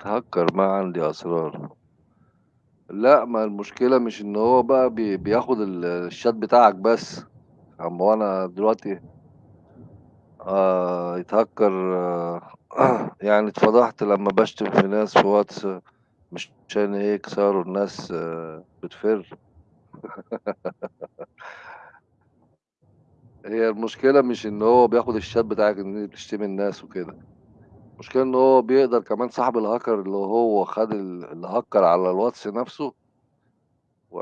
يتهكر ما عندي أسرار. لا ما المشكلة مش إن هو بقى بي بياخد ال- الشات بتاعك بس. اما أنا دلوقتي آه يتهكر آه [CLEARS THROAT] يعني اتفضحت لما بشتم في ناس في واتس مش عشان هيك صاروا الناس آه بتفر. [LAUGHS] هي المشكلة مش إن هو بياخد الشات بتاعك إن انت بتشتمي الناس وكده. المشكلة إن هو بيقدر كمان صاحب الهاكر اللي هو خد ال- اللي هكر على الواتس نفسه و-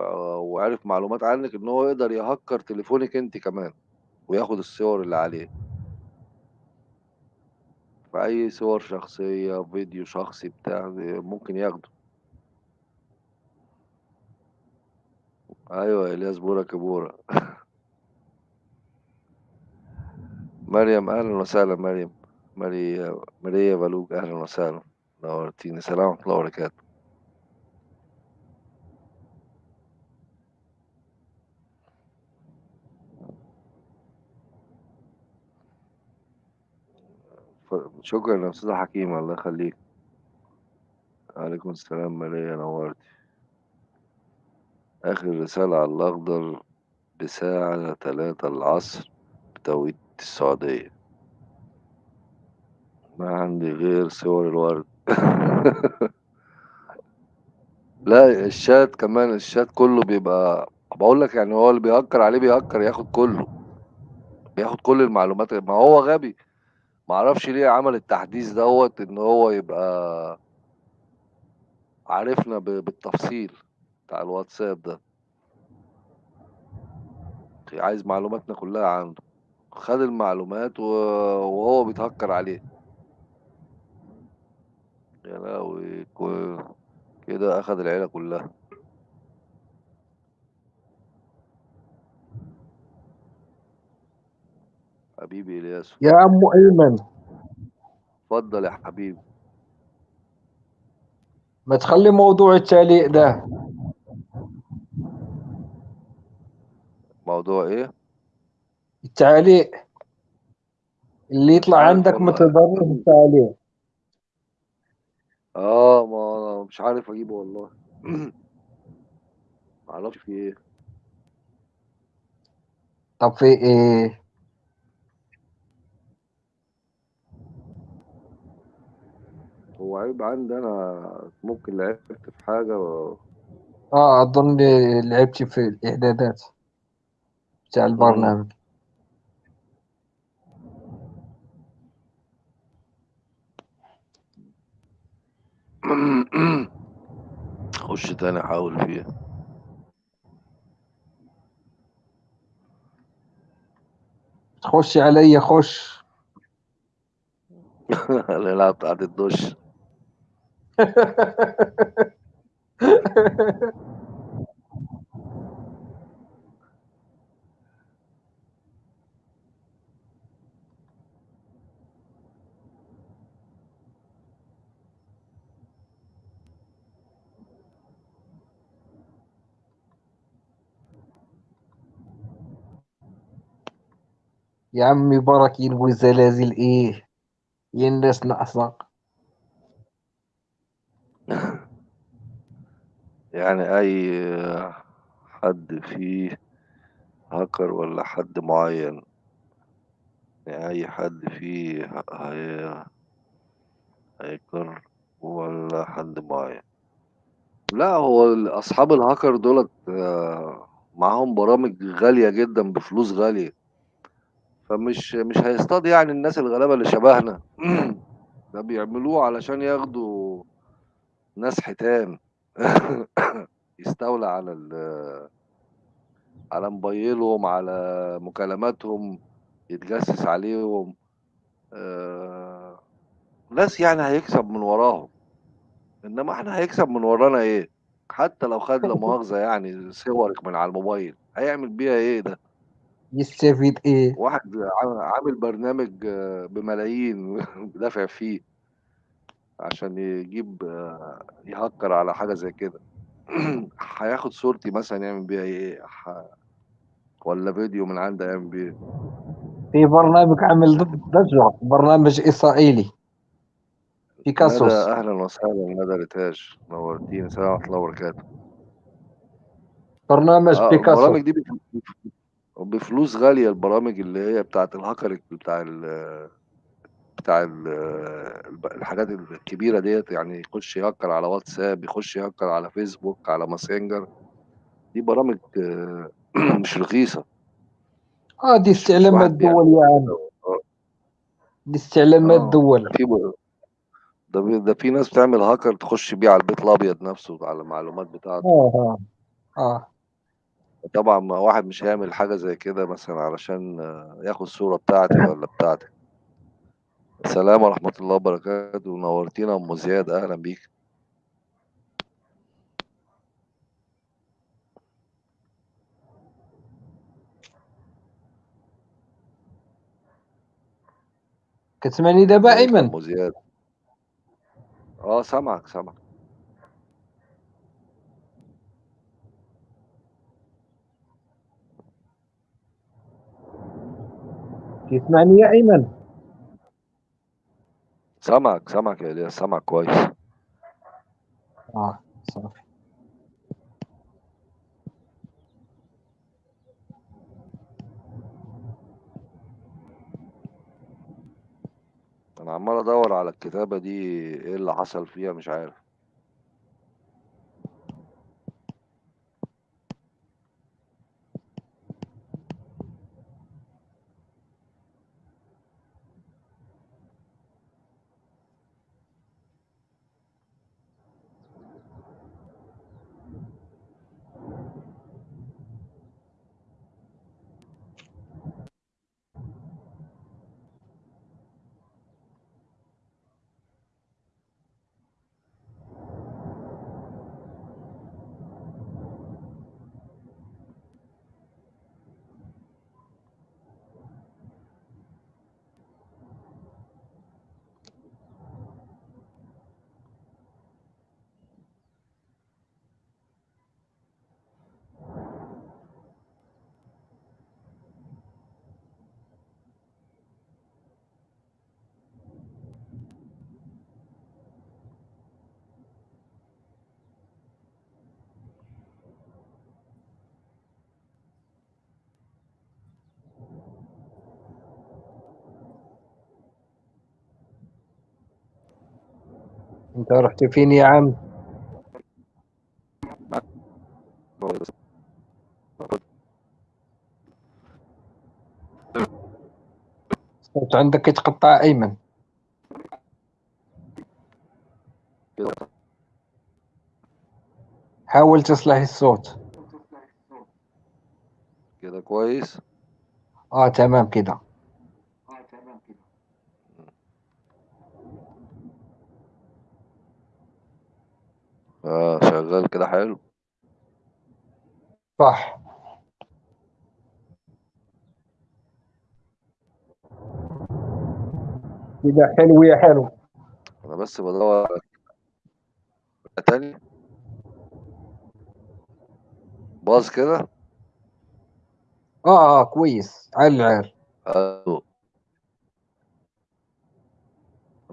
وعرف معلومات عنك إن هو يقدر يهكر تليفونك أنت كمان وياخد الصور اللي عليه. فأي صور شخصية فيديو شخصي بتاع ممكن ياخده. أيوه إلياس بورا كبورة [LAUGHS] مريم أهلا وسهلا مريم. ماريا ماريا بلوج أهلا وسهلا نورتيني سلام ورحمة الله وبركاته شكرا يا أستاذ حكيم الله يخليك عليكم السلام ماريا نورتي اخر رسالة على الاخضر بساعة تلاتة العصر بتوقيت السعودية ما عندي غير صور الورد. [LAUGHS] لا الشات كمان الشات كله بيبقى بقول لك يعني هو اللي بيهكر عليه بيهكر ياخد كله بياخد كل المعلومات. ما هو غبي. ما أعرفش ليه عمل التحديث دوت ان هو يبقى عارفنا بالتفصيل بتاع الواتساب ده. عايز معلوماتنا كلها عنده. خد المعلومات وهو بيتهكر عليه. يا لهوي كو- كده اخد العيلة كلها. حبيبي إلياس. يا عم أيمن. اتفضل يا حبيبي. ما تخلي موضوع التعليق ده. موضوع إيه؟ التعليق. اللي يطلع عارف عندك والله. متضرر التعليق آه ما أنا مش عارف أجيبه والله. [CLEARS THROAT] معرفش في إيه. طب في إيه؟ هو عيب عندي أنا ممكن لعبت في حاجة و... آه أظن لعبت في الإعدادات بتاع. البرنامج. خش تاني حاول فيها. تخش عليا خش. [LAUGHS] العب بتاعت الدش [LAUGHS] يا عمي براكين وزلازل إيه؟ يا الناس ناقصة [LAUGHS] يعني أي حد فيه هاكر ولا حد معين يعني أي حد فيه هي هاكر ولا حد معين. لا هو أصحاب الهاكر دولت آه، معاهم برامج غالية جدا بفلوس غالية. فمش مش هيصطاد يعني الناس الغلابة اللي شبهنا. [CLEARS THROAT] ده بيعملوه علشان ياخدوا ناس حيتان. [CLEARS THROAT] يستولى على ال- على موبايلهم على مكالماتهم يتجسس عليهم. آه، ناس يعني هيكسب من وراهم. إنما إحنا هيكسب من ورانا إيه؟ حتى لو خد لا مؤاخذة يعني صورك من على الموبايل هيعمل بيها إيه ده؟ يستفيد إيه؟ واحد عامل برنامج آه، بملايين [LAUGHS] دافع فيه عشان يجيب آه، يهكر على حاجة زي كده. [CLEARS THROAT] هياخد صورتي مثلا يعمل بيها إيه؟ ح- ولا فيديو من عندي يعمل بيه إيه؟ في برنامج عامل ضجة برنامج إسرائيلي. بيكاسوس. أهلا وسهلا ندى ريتاج نورتيني السلام ورحمة الله وبركاته. برنامج آه بيكاسوس. البرامج دي بف- بفلوس غالية البرامج اللي هي بتاعت الهاكر بتاع ال بتاع ال الحاجات الكبيرة ديت يعني يخش يهكر على واتساب يخش يهكر على فيسبوك على ماسنجر. دي برامج آه، [CLEARS THROAT] مش رخيصة. آه دي استعلامات دول آه دي استعلامات آه، دول ده في ده في- ناس بتعمل هاكر تخش بيه على البيت الأبيض نفسه على المعلومات بتاعته. آه آه آه. طبعا ما واحد مش هيعمل حاجة زي كده مثلا علشان آه، ياخد الصورة بتاعتي ولا بتاعتك. السلام ورحمة الله وبركاته. نورتينا أم زياد. أهلا بيك. كتسمعني دابا ازيك يا أيمن؟ أم زياد. آه سامعك سامعك. تسمعني يا أيمن. سامعك سامعك يا إلياس سامعك كويس. آه صافي. أنا عمال أدور على الكتابة دي إيه اللي حصل فيها مش عارف. أنت رحت فين يا عم؟ الصوت عندك يتقطع أيمن. كده حاول تصلح الصوت. كده كويس؟ آه تمام كده. آه شغال كده حلو. صح. كده حلو يا حلو. أنا بس بدور على تاني؟ باظ كده؟ آه آه كويس. عال عال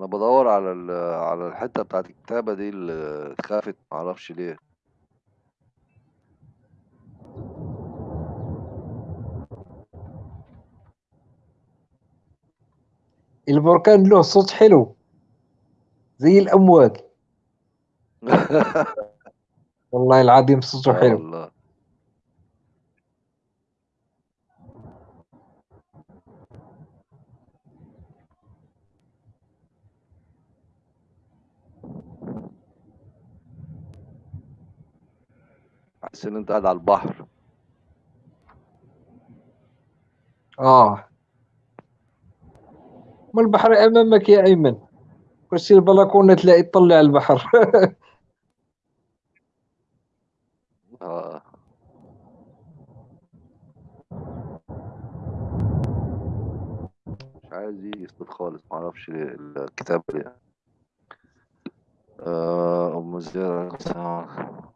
أنا بدور على ال- على الحتة بتاعت الكتابة دي اللي اتخافت معرفش ليه. البركان له صوت حلو زي الأمواج. [LAUGHS] والله العظيم صوته حلو. والله. حاسس إن أنت قاعد على البحر. آه. ما البحر أمامك يا أيمن؟ خش البلكونة تلاقي تطلع البحر. [LAUGHS] آه. مش عايز صوت خالص معرفش ليه الكتابه دي آه أم زياد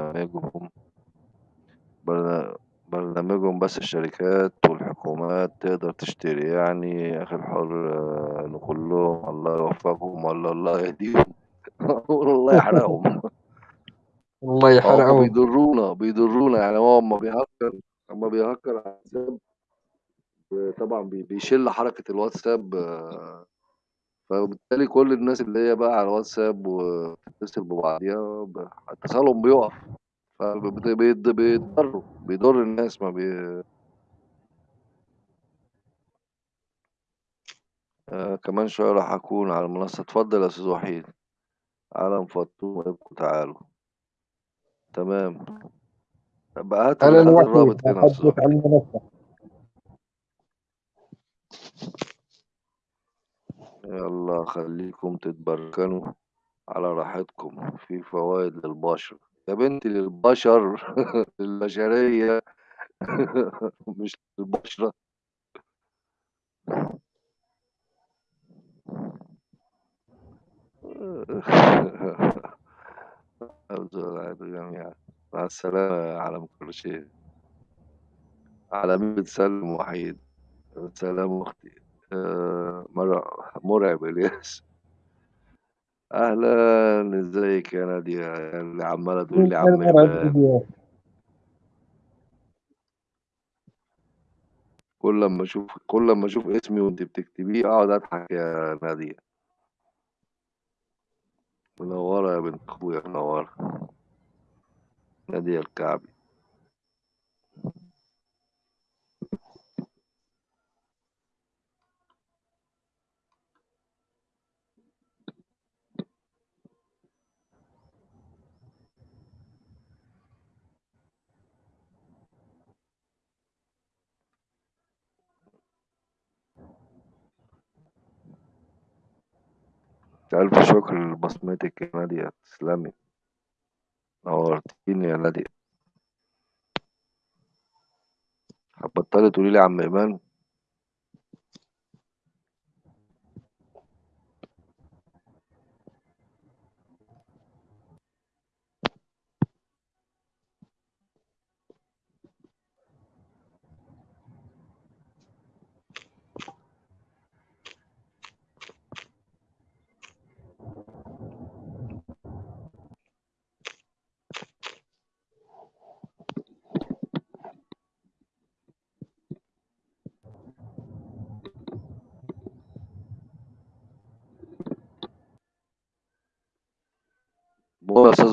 برنامجهم. برنا- برنامجهم بس الشركات والحكومات تقدر تشتري يعني أخي الحر آه، نقول لهم الله يوفقهم ولا الله يهديهم. [LAUGHS] والله يحرقهم. الله هم يحرقهم بيضرونا بيضرونا. يعني هو اما بيهكر اما بيهكر على الحساب طبعا بي- بيشل حركة الواتساب آه، فبالتالي كل الناس اللي هي بقى على الواتساب وبتتصل ببعضيها ب- اتصالهم بيقف. فبيضروا بيضر الناس ما بي... آه كمان شوية راح أكون على المنصة. اتفضل يا أستاذ وحيد. عالم فطوم ابقوا تعالوا تمام. بقى هات ال- الرابط هنا يا أستاذ بحبك على وحيد المنصة يلا خليكم تتبركنوا على راحتكم. في فوائد للبشر. يا بنتي للبشر [LAUGHS] للبشرية. [LAUGHS] مش للبشرة. جميعا [LAUGHS] مع السلامة يا عالم كل شيء على مين بتسلم وحيد. سلام أختي. آه، مرع- مرعب إلياس. أهلا إزيك يا نادية؟ اللي عمالة تقول لي عم كل لما أشوف كل لما أشوف اسمي وأنت بتكتبيه أقعد أضحك يا نادية. منورة يا بنت أخويا منورة. نادية الكعبي. ألف شكر لبصمتك يا نادية؟ تسلمي. نورتيني يا نادية. هتبطلي تقولي لي عم إيمان؟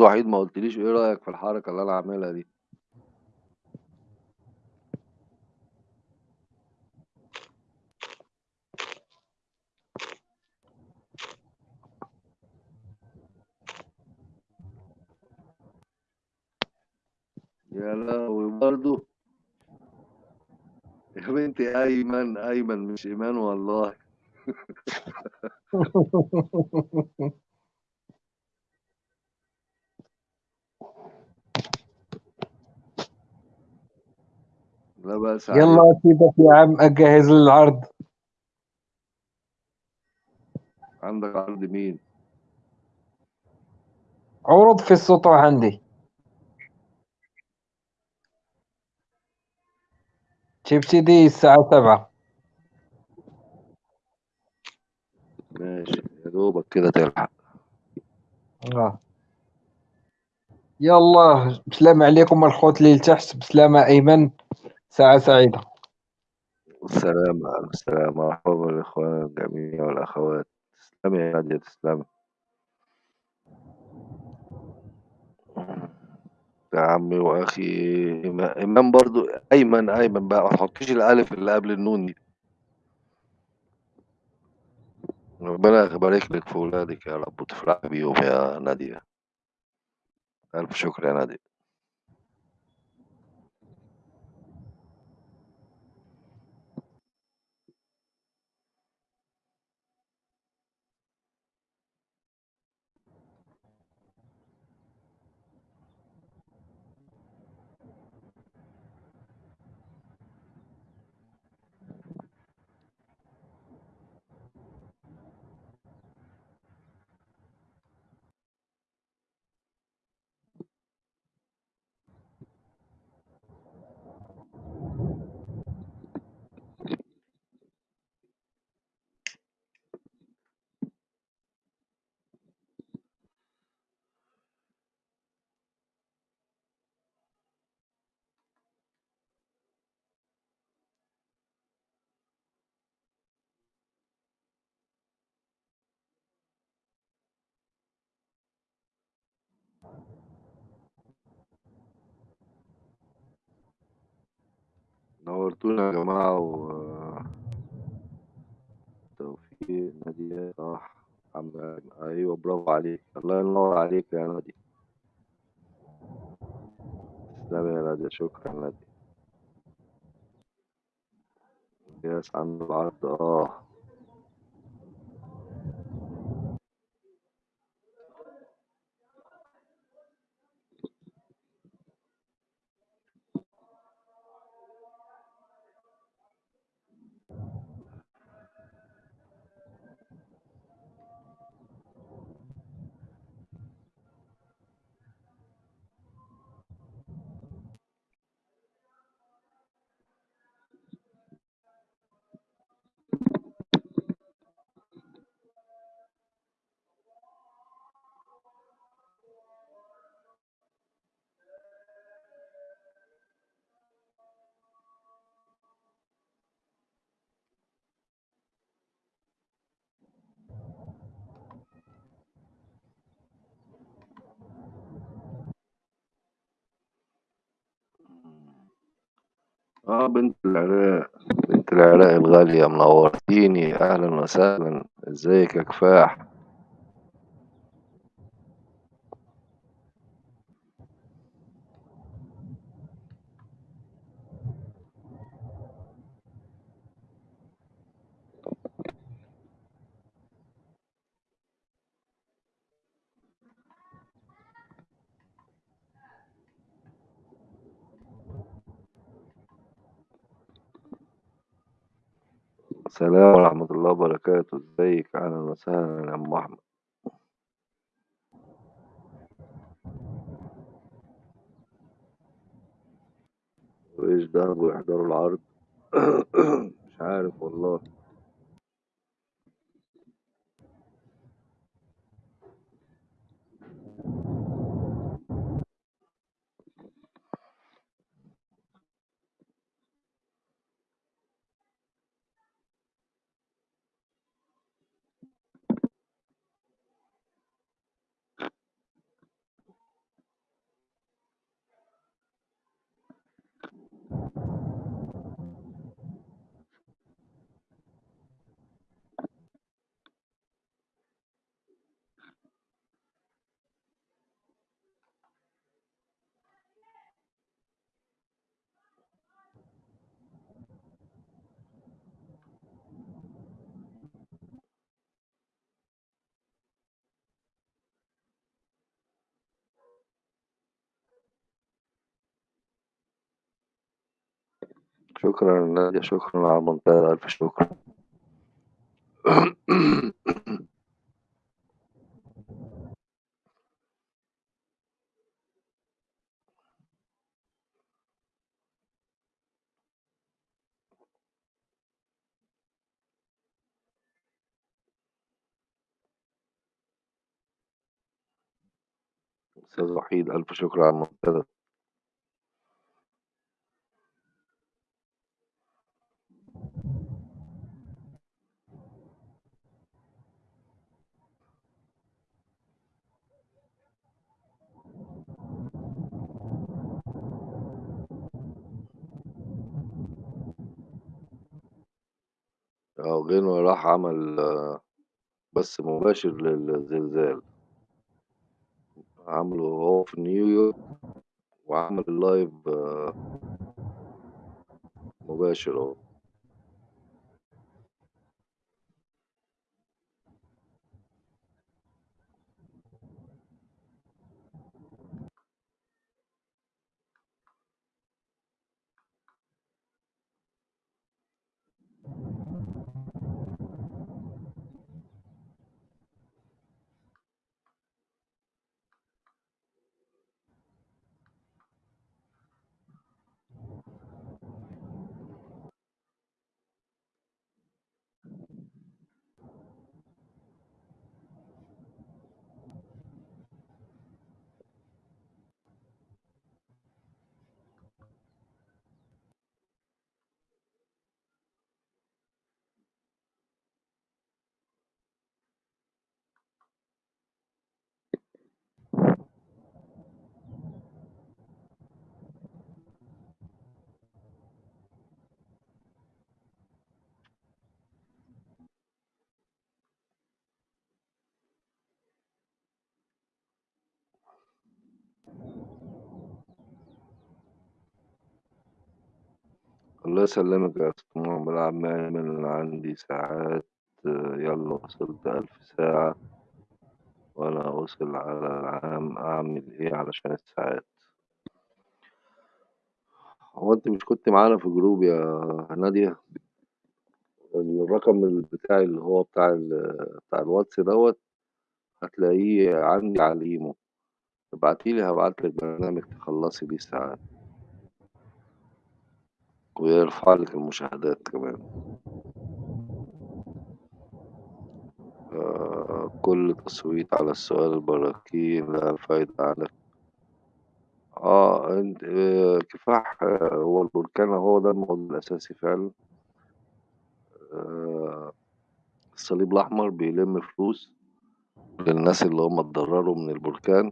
وحيد ما قلتليش إيه رأيك في الحركة اللي أنا عاملها دي؟ يا لهوي برضه يا بنتي أيمن أيمن مش إيمان والله. [LAUGHS] لا بأس عليك. يلا سيبك يا عم أجهز العرض. عندك عرض مين؟ عروض في السطوح عندي. تبتدي الساعة سبعة. ماشي يا دوبك كده تلحق. آه. يلا بسلام عليكم الخوت اللي تحت بسلامة أيمن. ساعة سعيدة. والسلام على السلامة مرحبا بالإخوان الجميع والأخوات. تسلمي يا نادية تسلمي. يا عمي وأخي إيمان برضو أيمن أيمن بقى ما تحطيش الألف اللي قبل النون دي. ربنا يبارك لك في ولادك يا رب وتفرحي بيهم يا نادية. ألف شكر يا نادية. نورتونا يا جماعة و توفيق نادية صح أيوة برافو عليك. الله ينور عليك يا نادية تسلمي يا نادية شكرا نادية ياس عن العرض. آه. آه بنت العراق. بنت العراق الغالية منورتيني. أهلا وسهلا. إزيك يا كفاح؟ السلام ورحمة الله وبركاته. إزيك؟ أهلا وسهلا يا أم أحمد. وإيش ده؟ ويحضروا العرض؟ [COUGHS] مش عارف والله. شكرًا نادية، شكرًا على المنتدى، ألف شكر. أستاذ وحيد، ألف شكر على المنتدى. غنوة راح عمل بث مباشر للزلزال. عامله وهو في نيويورك وعمل الlive مباشر أهو. الله يسلمك يا أستاذ محمد عم أيمن، عندي ساعات يالّا وصلت 1000 ساعة وأنا واصل على العام، أعمل إيه علشان الساعات؟ هو أنتِ مش كنتِ معانا في group يا نادية؟ الرقم بتاعي اللي هو بتاع ال بتاع الواتس دوّة هتلاقيه عندي على الإيمو، ابعتي لي هابعت لِك برنامج تخلّصي بيه الساعات. ويرفع لِك المشاهدات كمان. آآ كل تصويت على السؤال البراكين لها فايدة على آه، أنتِ كفاح هو البركان هو ده الموضوع الأساسي فعلًا. الصليب الأحمر بيلِم فلوس للناس اللي هم اتضرروا من البركان،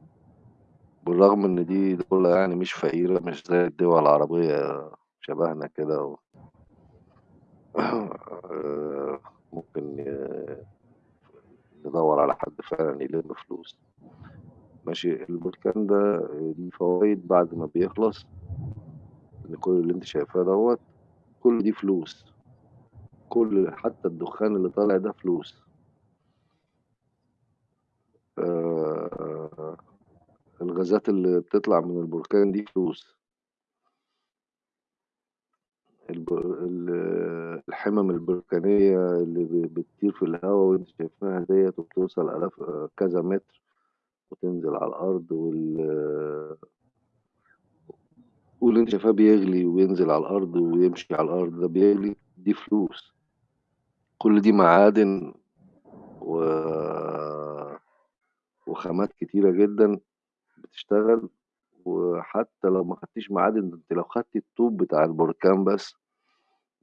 بالرغم إن دي دولة يعني مش فقيرة، مش زي الدول العربية شبهنا كده و [COUGHS] ممكن ندوّر على حد فعلًا يلِم فلوس. ماشي، البركان ده ليه فوايد بعد ما بيخلص إن كل اللي أنتِ شايفاه دوّة، كل دي فلوس. كل حتى الدخان اللي طالع ده فلوس. آآ الغازات اللي بتطلع من البركان دي فلوس. الب ال الحِمَم البركانية اللي بتطير في الهوا وأنتِ شايفاها ديّة وبتوصل آلاف كذا متر وتنزل على الأرض وال واللي أنتِ شايفاه بيغلي وينزل على الأرض ويمشي على الأرض ده بيغلي، دي فلوس. كل دي معادن و وخامات كتيرة جدًا بتشتغل، وحتى لو ما خدتيش معادن، أنتِ لو خدتِ الطوب بتاع البركان بس،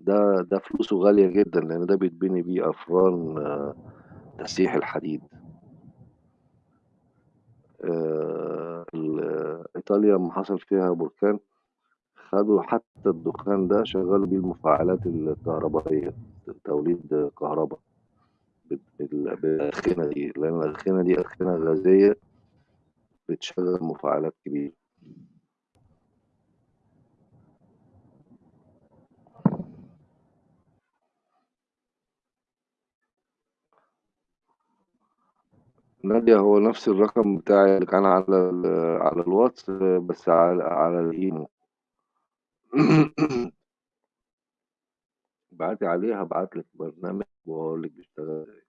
ده ده فلوسه غالية جدًا، لإن ده بيتبني بيه أفران تسييح الحديد. آآ ال إيطاليا أمّا حصل فيها بركان، خدوا حتى الدخان ده شغّلوا بيه المفاعلات الكهربائية، توليد كهربا بال بال بالأدخنة دي، لإن الأدخنة دي أدخنة غازية بتشغّل مفاعلات كبيرة. نادية هو نفس الرقم بتاعي اللي كان على ال على الواتس بس على على الإيمو. ابعتي [COUGHS] عليه هبعت لك برنامج واقول لك بيشتغل إزاي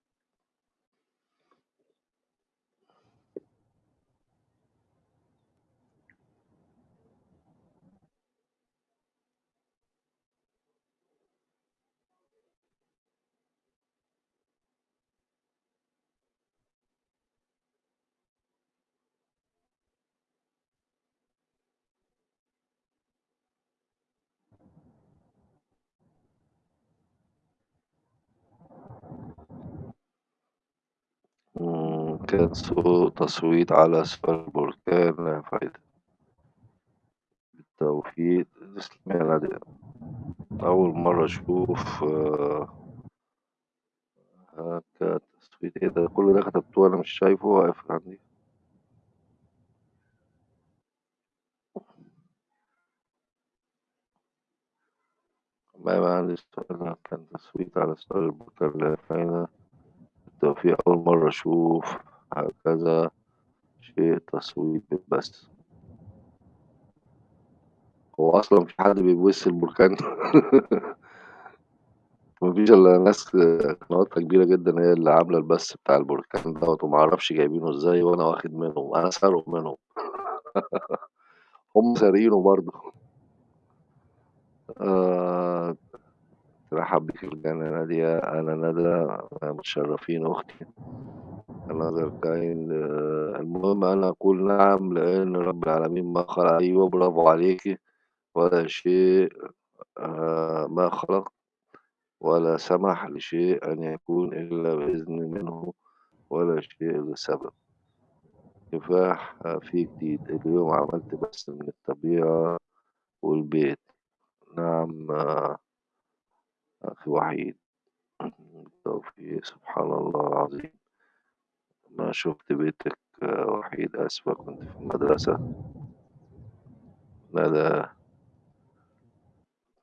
مم، كان تصويت على سؤال البركان لا فايدة. بالتوفيق. تسلمي يا نادية أول مرة أشوف آه، هكا تصويت. إيه ده؟ كل ده كتبته وأنا مش شايفه واقف عندي. ما يبقى عندي سؤال كان تصويت على سؤال البركان لا فايدة. بالتوفيق. أول مرة أشوف. هكذا شيء تصويت بس. هو أصلا في حد بيبص البركان. [LAUGHS] مفيش إلا ناس قنواتها كبيرة جدا هي اللي عاملة البث بتاع البركان دوت ومعرفش جايبينه إزاي وأنا واخد منهم أنا سارق منهم. [LAUGHS] هم سارقينه برضه. آه ترحب بك الجنة نادية أنا ندى متشرفين أختي. another kind المهم أنا أقول نعم لأن رب العالمين ما خلق أيوة برافو عليكي ولا شيء آه ما خلق ولا سمح لشيء أن يكون إلا بإذن منه ولا شيء لسبب. كفاح في جديد. اليوم عملت بس من الطبيعة والبيت. نعم آه، أخي وحيد توفيق سبحان الله العظيم. ما شفت بيتك آه، وحيد أسفة كنت في المدرسة. ندى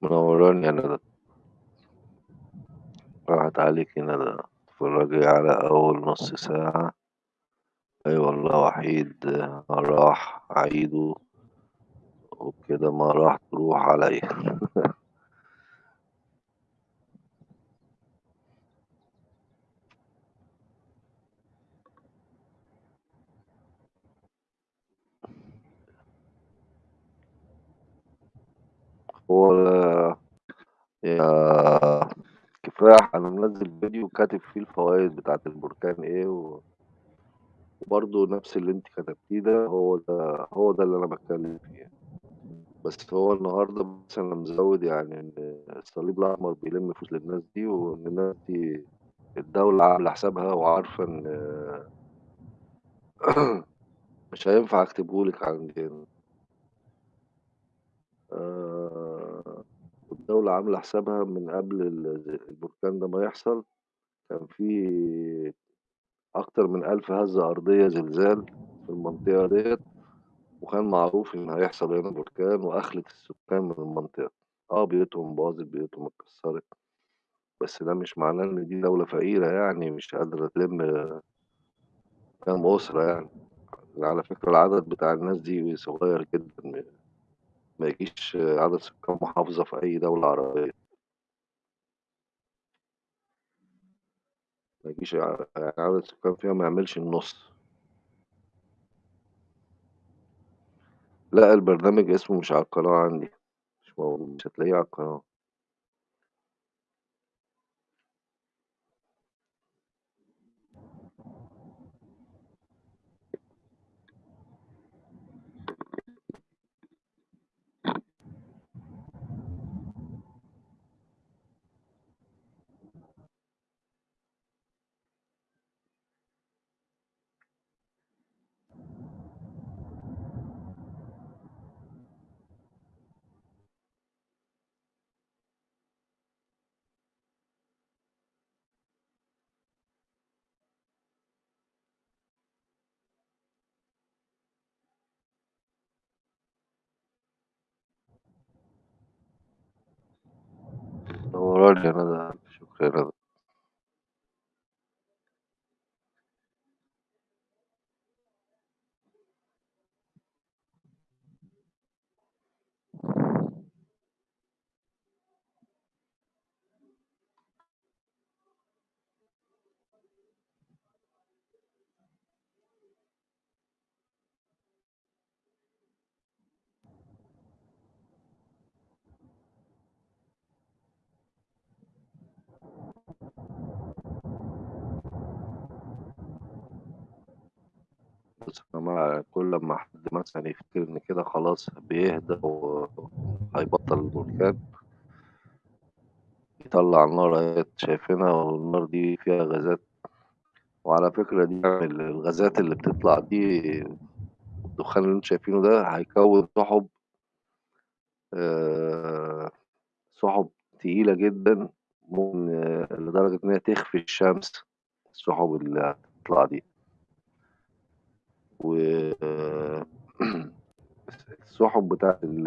منوراني يا ندى راحت عليكي ندى اتفرجي على أول نص ساعة. أي والله وحيد راح عيده. وبكده ما راح تروح عليا. [LAUGHS] هو يا كفاح أنا منزل فيديو كاتب فيه الفوائد بتاعة البركان إيه و- وبرضه نفس اللي أنت كتبتيه ده هو ده هو ده اللي أنا بتكلم فيه. بس هو النهاردة بس أنا مزود يعني إن الصليب الأحمر بيلم فلوس للناس دي وإن الناس دي الدولة عاملة حسابها وعارفة إن [COUGHS] مش هينفع أكتبهولك عندنا. آه، الدولة عاملة حسابها من قبل ال- البركان ده ما يحصل. كان في أكتر من ألف هزة أرضية زلزال في المنطقة ديت وكان معروف إن هيحصل هنا بركان وأخلت السكان من المنطقة. آه بيوتهم باظت بيوتهم اتكسرت. بس ده مش معناه إن دي دولة فقيرة يعني مش قادرة تلم كام أسرة يعني. على فكرة العدد بتاع الناس دي صغير جدا. ما يجيش عدد سكان محافظة في أي دولة عربية. ما يجيش يعني عدد السكان فيها ما يعملش النص. لا البرنامج اسمه مش على القناة عندي. مش هتلاقيه على القناة. نوراني أنا ده شكرا أنا مع كل أمّا حد مثلًا يفتكر إن كده خلاص بيهدى وهيبطّل البركان يطلّع النار شايفينها والنار دي فيها غازات، وعلى فكرة دي ال الغازات اللي بتطلع دي والدخان اللي أنتم شايفينه ده هيكوّن سُحُب آآ سُحُب تقيلة جدًا ممكن لدرجة إن هي تخفي الشمس، السُحُب اللي هتطلع دي. و بتاعة ال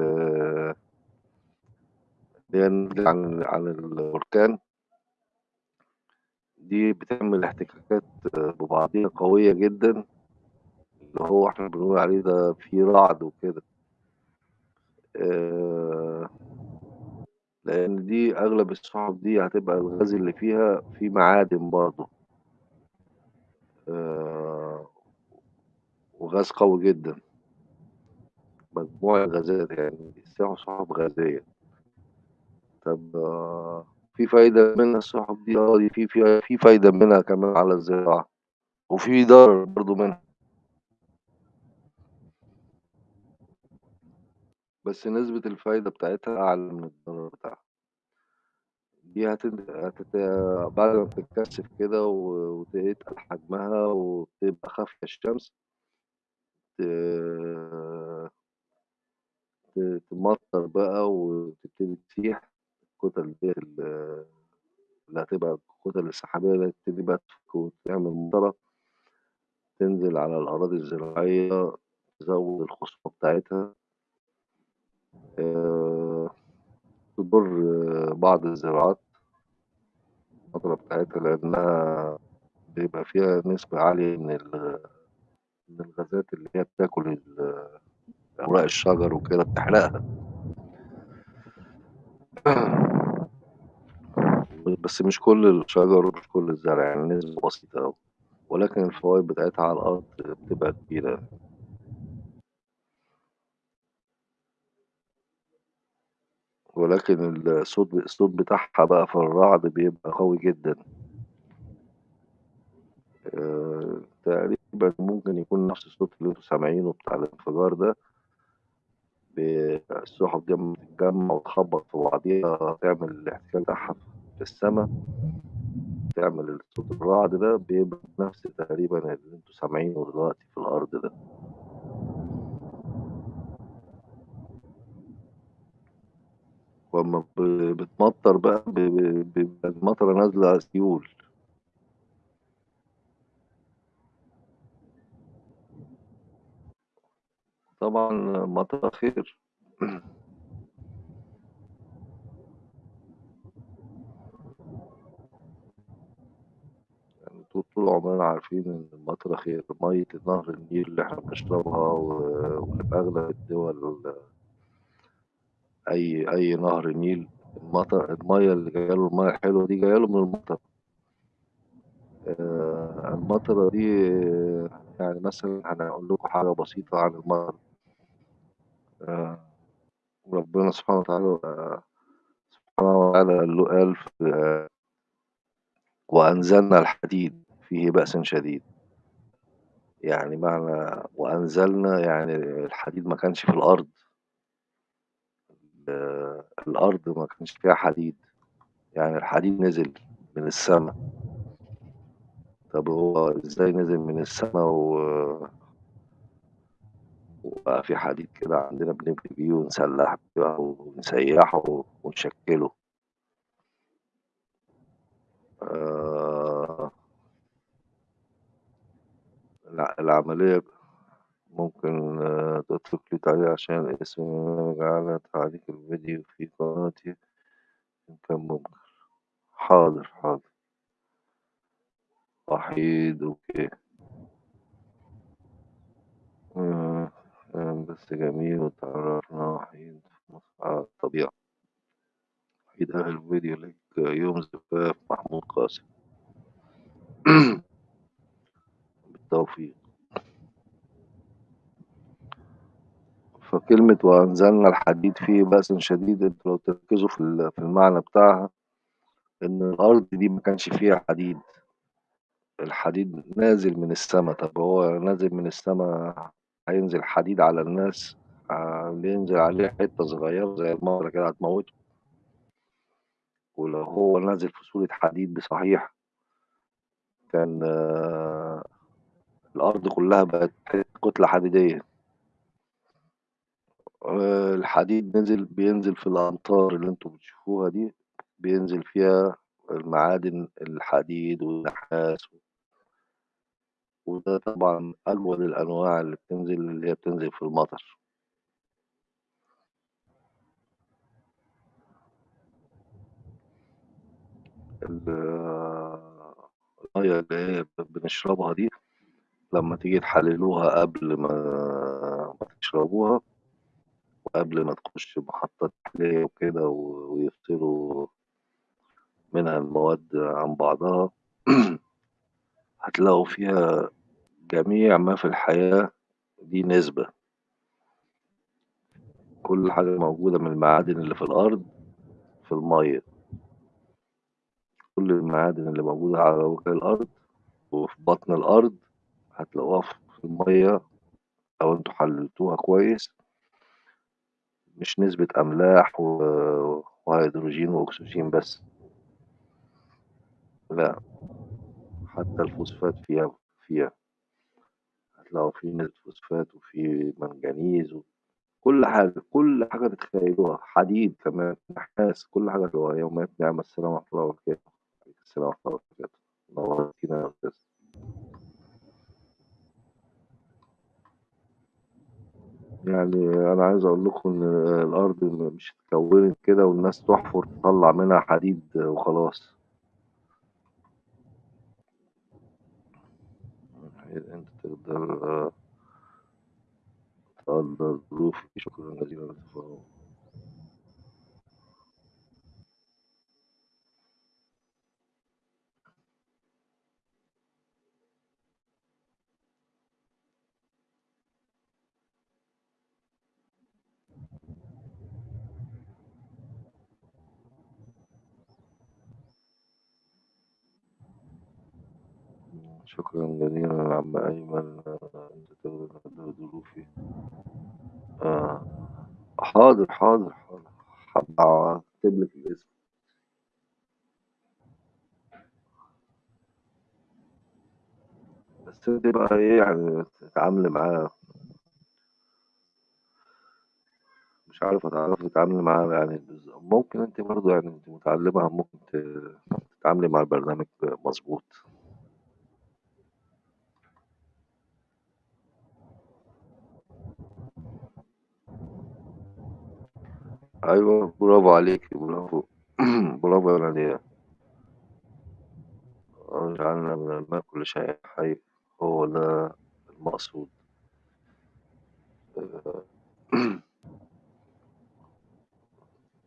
عن عن البركان دي بتعمل احتكاكات ببعضيها قوية جدًا، اللي هو إحنا بنقول عليه ده في رعد وكده. آآ لإن دي أغلب السُحُب دي هتبقى الغاز اللي فيها فيه معادن برضه. آآ وغاز قوي جدًا. مجموع الغازات يعني سُحُب سُحُب غازية. طب في فايدة منها السُحُب دي؟ آه، دي في في في فايدة منها كمان على الزراعة، وفي ضرر برضه منها. بس نسبة الفايدة بتاعتها أعلى من الضرر بتاعها. دي هتت بعد ما بتتكثّف كده و وتتقل حجمها وبتبقى خافية الشمس تمطّر بقى وتبتدي تسيح الكُتل ال اللي هتبقى الكُتل السحابية ديّة تبتدي بقى تفُك وتعمل مطرة تنزل على الأراضي الزراعية، تزوّد الخصوبة بتاعتها. آآ تضُر بعض الزراعات المطرة بتاعتها لإنها بيبقى فيها نسبة عالية من ال من الغازات اللي هي بتاكل أوراق الشجر وكده بتحرقها. [CLEARS THROAT] بس مش كل الشجر ومش كل الزرع، يعني نسبة بسيطة أوي، ولكن الفوايد بتاعتها على الأرض بتبقى كبيرة. ولكن الصوت الصوت بتاعها بقى في الرعد بيبقى قوي جدًا. آآ تقريبًا ممكن يكون نفس الصوت اللي أنتم سامعينه بتاع الانفجار ده السُحُب أمّا تتجمّع وتخبّط في بعضيها تعمل الاحتكاك بتاعها في السما تعمل الصوت الرعد ده بيبقى نفس تقريبًا اللي أنتم سامعينه دلوقتي في الأرض ده. وأمّا ب بتمطّر بقى بيبقى المطرة نازلة سيول. طبعًا المطرة خير. يعني طو طول عمرنا عارفين إن المطرة خير، مَيّة نهر النيل اللي إحنا بنشربها و واللي في أغلب الدول أي أي نهر نيل المطر المَيّة اللي جاية له المَيّة الحلوة دي جاية له من المطر. آآ المطرة دي يعني مثلًا أنا هاقول لكم حاجة بسيطة عن المطر. آآ ربنا سبحانه وتعالى سبحانه وتعالى له قال في وأنزلنا الحديد فيه بأس شديد. يعني معنى وأنزلنا يعني الحديد ما كانش في الأرض. ال الأرض ما كانش فيها حديد، يعني الحديد نزل من السما. طب هو إزاي نزل من السما و وبقى في حديد كده عندنا بنبني بيه ونسلّح بيه ونسيّحه ونشكّله؟ الع العملية ممكن تترك لي تعليق عشان الاسم على تعليق الفيديو في قناتي إن كان ممكن. حاضر، حاضر. وحيد أوكي. آآ كلام بس جميل واتعرّفنا وحيد على الطبيعة. وحيد أهل الفيديو لك يوم زفاف محمود قاسم. [CLEARS THROAT] بالتوفيق. فكلمة وأنزلنا الحديد فيه بأس شديد أنتم لو تركّزوا في في المعنى بتاعها إن الأرض دي ما كانش فيها حديد. الحديد نازل من السما طب هو نازل من السما هينزل حديد على الناس ع- اللي ينزل عليه حتة صغيرة زي المطرة كده هتموته. ولو هو نازل في صورة حديد بصحيح كان آه، الأرض كلها بقت كتلة حديدية. آه، الحديد نزل بينزل في الأمطار اللي أنتوا بتشوفوها دي بينزل فيها المعادن الحديد والنحاس وده طبعا أجود الأنواع اللي بتنزل اللي هي بتنزل في المطر. ال- المية اللي هي بنشربها دي لما تيجي تحللوها قبل ما ما تشربوها وقبل ما تخش محطة تحلية وكده ويفصلوا منها المواد عن بعضها [CLEARS THROAT] هتلاقوا فيها جميع ما في الحياة دي نسبة. كل حاجة موجودة من المعادن اللي في الأرض في المية. كل المعادن اللي موجودة على وجه الأرض وفي بطن الأرض هتلاقوها في المية. لو أنتوا حللتوها كويس مش نسبة أملاح وهيدروجين وأكسجين بس. لا حتى الفوسفات فيها فيها. هتلاقوا في نسبة فوسفات وفي منجنيز كل حاجة كل حاجة تتخيلوها حديد كمان نحاس كل حاجة هو يوميات نعمة السلام ورحمة الله وبركاته. السلام ورحمة الله وبركاته. نورتينا يا أستاذ. يعني أنا عايز أقول لكم إن الأرض مش اتكونت كده والناس تحفر تطلع منها حديد وخلاص أنت تقدر تقدر ظروفي شكرا جزيلا للتفاهم شكرا جزيلا عم أيمن أنت ظروفي؟ آه. حاضر حاضر حاضر. هبقى لك الاسم. بس أنت بقى إيه يعني تتعاملي معاه؟ مش عارف هتعرفي تتعاملي معاه يعني ممكن أنت برضه يعني أنت متعلمة ممكن تتعاملي مع البرنامج مظبوط. أيوه برافو عليك برافو. [CLEARS THROAT] برافو يا نادية جعلنا من الماء كل شيء حي هو ده المقصود. [CLEARS THROAT]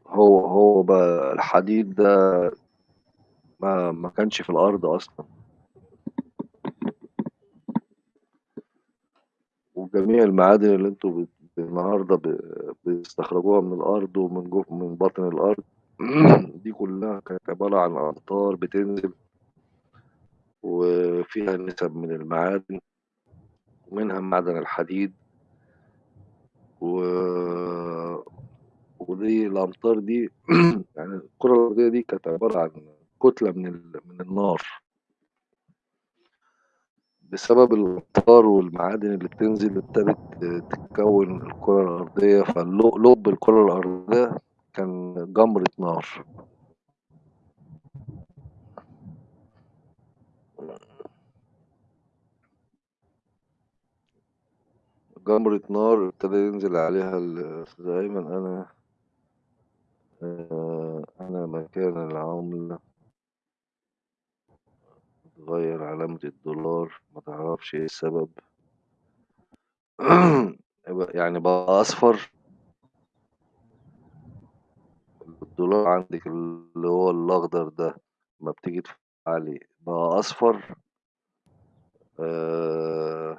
هو هو بقى الحديد ده ما ما كانش في الأرض أصلا. وجميع المعادن اللي أنتوا بت- النهارده ب- بتستخرجوها من الأرض ومن جوه من باطن الأرض. [CLEARS THROAT] دي كلها كانت عبارة عن أمطار بتنزل وفيها نسب من المعادن ومنها معدن الحديد. و... ودي الأمطار دي [CLEARS THROAT] يعني الكرة الأرضية دي كانت عبارة عن كتلة من ال... من النار. بسبب الأمطار والمعادن اللي بتنزل ابتدت تتكون الكرة الأرضية فلب الكرة الأرضية كان جمرة نار. جمرة نار ابتدى ينزل عليها أيمن أنا آه، أنا مكان العملة. تغير علامة الدولار ما تعرفش إيه السبب. [CLEARS THROAT] يعني بقى أصفر. الدولار عندك اللي هو الأخضر ده ما بتيجي تدفع عليه بقى أصفر. آه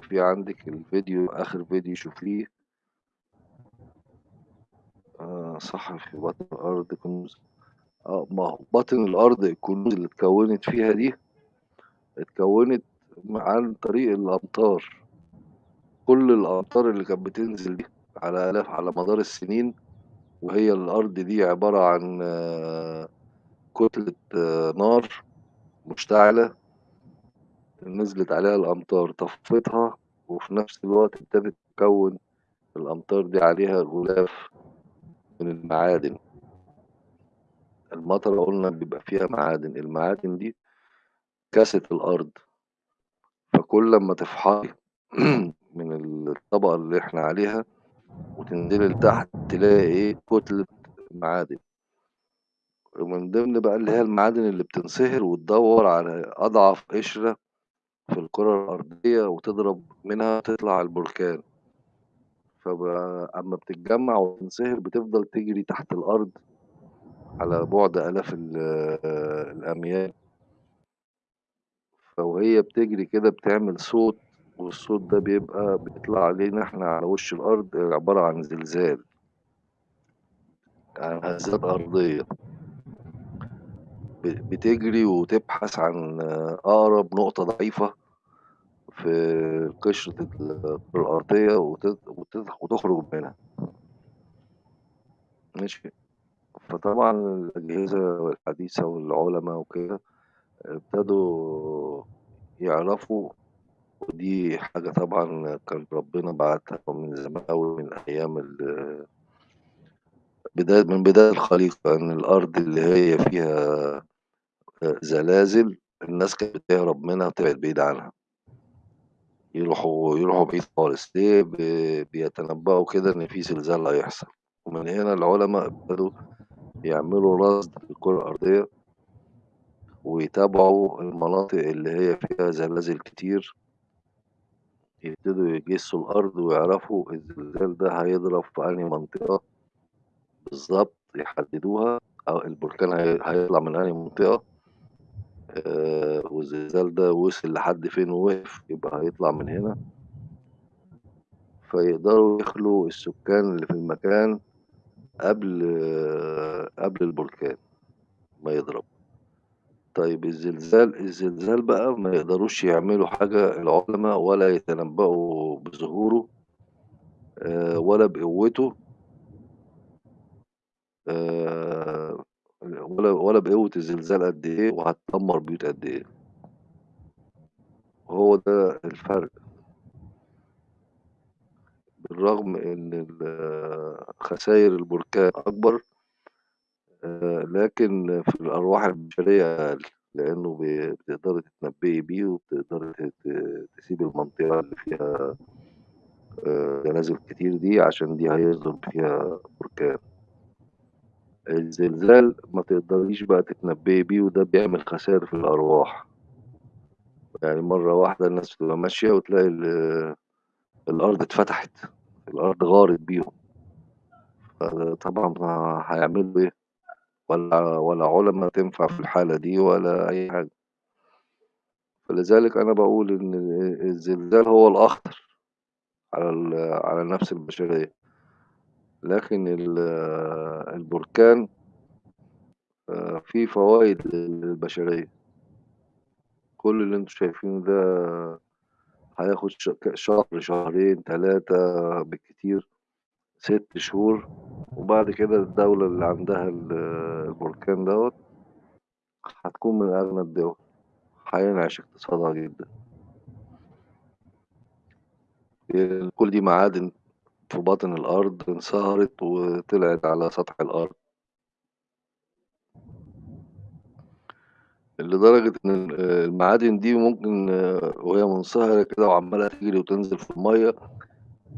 في عندك الفيديو آخر فيديو شوفيه. آه صح في بطن الأرض كنوز. آه ما هو بطن الأرض الكنوز اللي اتكونت فيها دي اتكوّنت عن طريق الأمطار. كل الأمطار اللي كانت بتنزل دي على آلاف على مدار السنين، وهي الأرض دي عبارة عن كتلة نار مشتعلة نزلت عليها الأمطار طفتها، وفي نفس الوقت ابتدت تكوّن الأمطار دي عليها غلاف من المعادن. المطرة قُلنا بيبقى فيها معادن، المعادن دي كَسِت الأرض. فكل أمّا تفحصي [CLEARS THROAT] من الطبقة اللي إحنا عليها وتنزلي لتحت تلاقي إيه، كتلة معادن. ومن ضمن بقى اللي هي المعادن اللي بتنصهر وتدوّر على أضعف قشرة في الكرة الأرضية وتضرب منها تطلع البركان. فبقى أمّا بتتجمّع وتنصهر بتفضل تجري تحت الأرض على بُعد آلاف ال الأميال. فوهي بتجري كده بتعمل صوت، والصوت ده بيبقى بيطلع علينا إحنا على وِش الأرض عبارة عن زلزال. عن هزات أرضية. بتجري وتبحث عن أقرب نقطة ضعيفة في قشرة الأرضية وت وت وتخرج منها. ماشي. فطبعًا الأجهزة الحديثة والعُلما وكده ابتدوا يعرفوا ودي حاجة طبعًا كان ربنا باعتها من زمان أوي من أيام بداية من بداية الخليقة، إن الأرض اللي هي فيها زلازل الناس كانت بتهرب منها وتبعد بعيد عنها. يروحوا يروحوا بعيد خالص، ليه؟ ب بيتنبّؤوا كده إن في زلزال هيحصل، ومن هنا العُلما ابتدوا يعملوا رصد للكرة الأرضية ويتابعوا المناطق اللي هي فيها زلازل كتير. يبتدوا يجسّوا الأرض ويعرفوا الزلزال ده هيضرب في أنهي منطقة بالضبط يحددوها، أو البركان هي هيطلع من أنهي منطقة. آآ والزلزال ده وصل لحد فين ووقف، يبقى هيطلع من هنا. فيقدروا يخلوا السكان اللي في المكان قبل قبل البركان ما يضرب. طيب الزلزال الزلزال بقى ما يقدروش يعملوا حاجة العُلما ولا يتنبّؤوا بظهوره آآ ولا بقوته. آآ ولا ولا بقوة الزلزال قد إيه وهتدمّر بيوت قد إيه. وهو ده الفرق. بالرغم إن خساير البركان أكبر آآ لكن في الأرواح البشرية أقل، لإنه بتقدري تتنبّئي بيه وبتقدري ت ت تسيبي المنطقة اللي فيها زلازل كتير دي عشان دي هيصدر فيها بركان. الزلزال ما تقدريش بقى تتنبّئي بيه وده بيعمل خسائر في الأرواح. يعني مرّة واحدة الناس تبقى ماشية وتلاقي ال الأرض اتفتحت، الأرض غارت بيهم. فطبعًا هيعملوا إيه؟ ولا ولا عُلما تنفع في الحالة دي ولا أي حاجة. فلذلك أنا باقول إن الزلزال هو الأخطر على على النفس البشرية. لكن ال البركان آآ فيه فوايد للبشرية. كل اللي أنتم شايفينه ده هياخد شهر، شهرين، 3 بالكتير، 6 شهور، وبعد كده الدولة اللي عندها ال البركان دوّة هتكون من أغنى الدول، هينعش اقتصادها جدًا. كل دي معادن في باطن الأرض انصهرت وطلعت على سطح الأرض. لدرجة إن ال المعادن دي ممكن وهي منصهرة كده وعمّالة تجري وتنزل في المَيّة،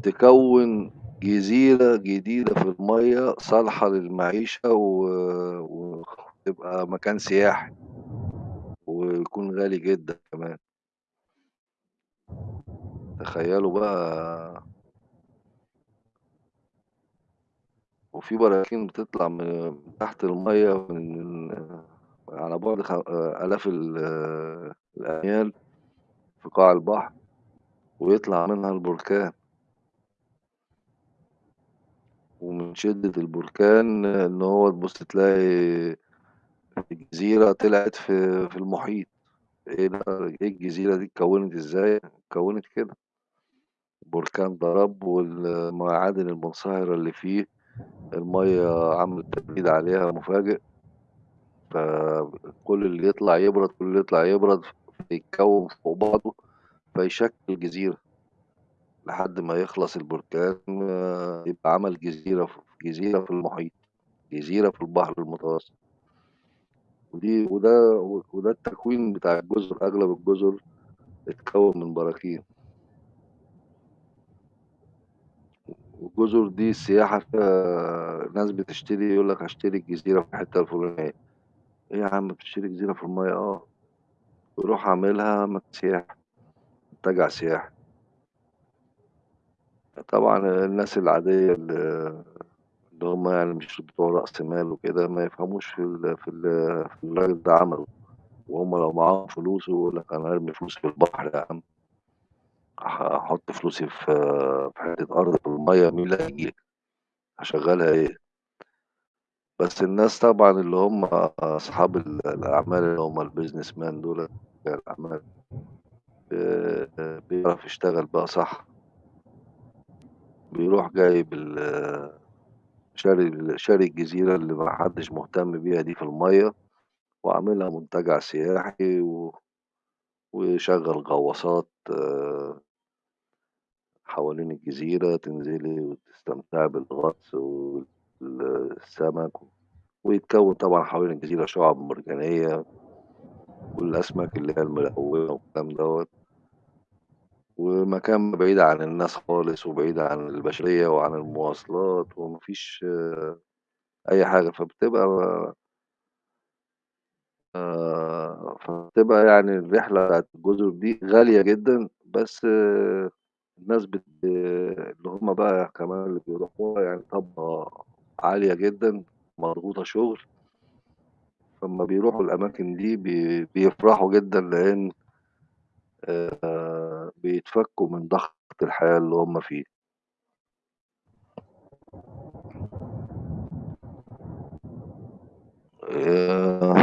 تكوّن جزيرة جديدة في المَيّة صالحة للمعيشة وتبقى مكان سياحي. ويكون غالي جدًا كمان. تخيّلوا بقى وفي براكين بتطلع من تحت المَيّة من على بُعد آلاف ال الأميال في قاع البحر، ويطلع منها البركان. ومن شدة البركان إن هو تبُص تلاقي الجزيرة طلعت في في المحيط، إيه ده إيه الجزيرة دي اتكوّنت إزاي؟ اتكوّنت كده. بركان ضرب والمعادن المنصهرة اللي فيه المَيّة عملت تبريد عليها مفاجئ. فكل اللي يطلع يبرد، كل اللي يطلع يبرد فيتكوّن فوق بعضه فيشكِّل جزيرة. لحد ما يخلص البركان يبقى عمل جزيرة ف جزيرة في المحيط، جزيرة في البحر المتوسط. ودي وده وده التكوين بتاع الجزر، أغلب الجزر اتكوّن من براكين. والجزر دي السياحة فيها ناس بتشتري يقول لك هاشتري الجزيرة في الحتّة الفلانية. إيه يا عم بتشتري جزيرة في المَيّة؟ آه. يروح عاملها مكان منتجع سياحي. طبعًا الناس العادية ال اللي هم يعني مش بتوع رأس مال وكده ما يفهموش في ال في ال في الراجل ده عمله. وهم لو معاهم فلوس يقول لك أنا هارمي فلوسي في البحر يا عم. ه هاحط فلوسي في في حتّة أرض في المَيّة مين اللي هييجي لي؟ هاشغّلها إيه؟ بس الناس طبعًا اللي هم أصحاب ال الأعمال اللي هم الbusinessman دُولة رجال الأعمال آآ بيعرف يشتغل بقى صح. بيروح جايب شاري شاري الجزيرة اللي ما حدّش مهتم بيها دي في المَيّة وعاملها منتجع سياحي و ويشغّل غواصات حوالين الجزيرة تنزلي وتستمتعي بالغطس السمك ويتكوّن طبعًا حوالين الجزيرة شُعَب مرجانية والأسماك اللي هي الملونة والكلام دوّة. ومكان بعيد عن الناس خالص وبعيد عن البشرية وعن المواصلات وما فيش أي حاجة، فبتبقى آآ فبتبقى يعني الرحلة بتاعة الجزر دي غالية جدًا، بس الناس بت اللي هم بقى كمان اللي بيروحوها يعني طبقة عالية جدًا مضغوطة شُغل. فأمّا بيروحوا الأماكن دي بي بيفرحوا جدًا لإن آآ بيتفكّوا من ضغط الحياة اللي هم فيه. آآ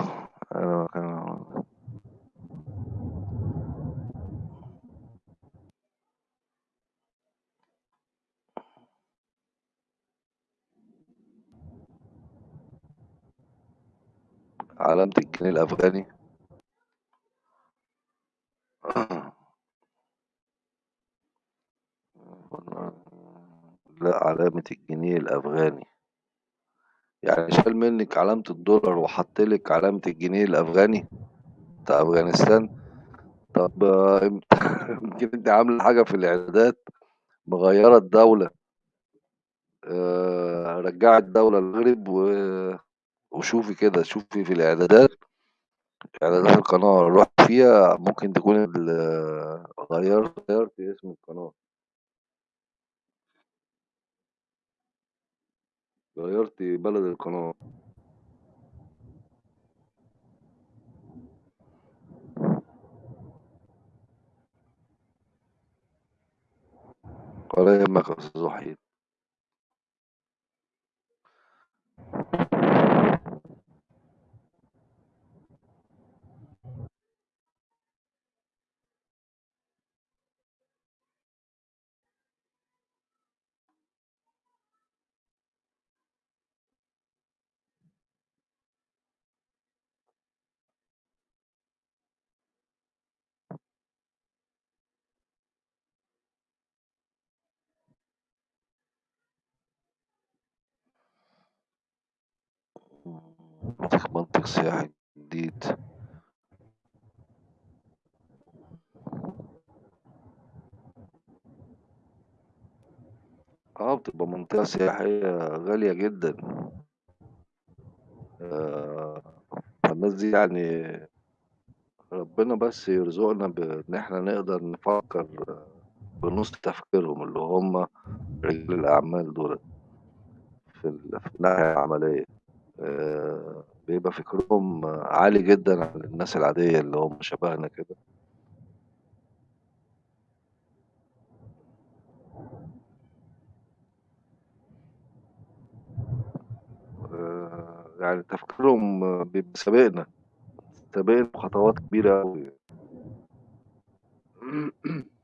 علامة الجنيه الأفغاني. لأ، علامة الجنيه الأفغاني. يعني شال منِّك علامة الدولار وحَط لِك علامة الجنيه الأفغاني بتاع أفغانستان؟ طب يمكن أنتِ عاملة حاجة في الإعدادات مغيّرة الدولة. آآ رجّعي الدولة المغرب و وشوفي كده، شوفي في الإعدادات إعدادات القناة رُحتِ فيها ممكن تكوني ال غيّرتِ غيّرتِ اسم القناة. غيّرتِ بلد القناة. ولا يهمك يا وحيد. جديد. آه، بتبقى منطقة سياحية غالية جدًا. فالناس دي يعني ربنا بس يرزقنا بإن إحنا نقدر نفكّر بنُص تفكيرهم، اللي هم رجال الأعمال دُولة. في ال في الناحية العملية. آآ بيبقى فكرهم عالي جدًا عن الناس العادية اللي هم شبهنا كده. آآ يعني تفكيرهم بيبقى سابقنا، سابقنا بخطوات كبيرة أوي. [CLEARS THROAT]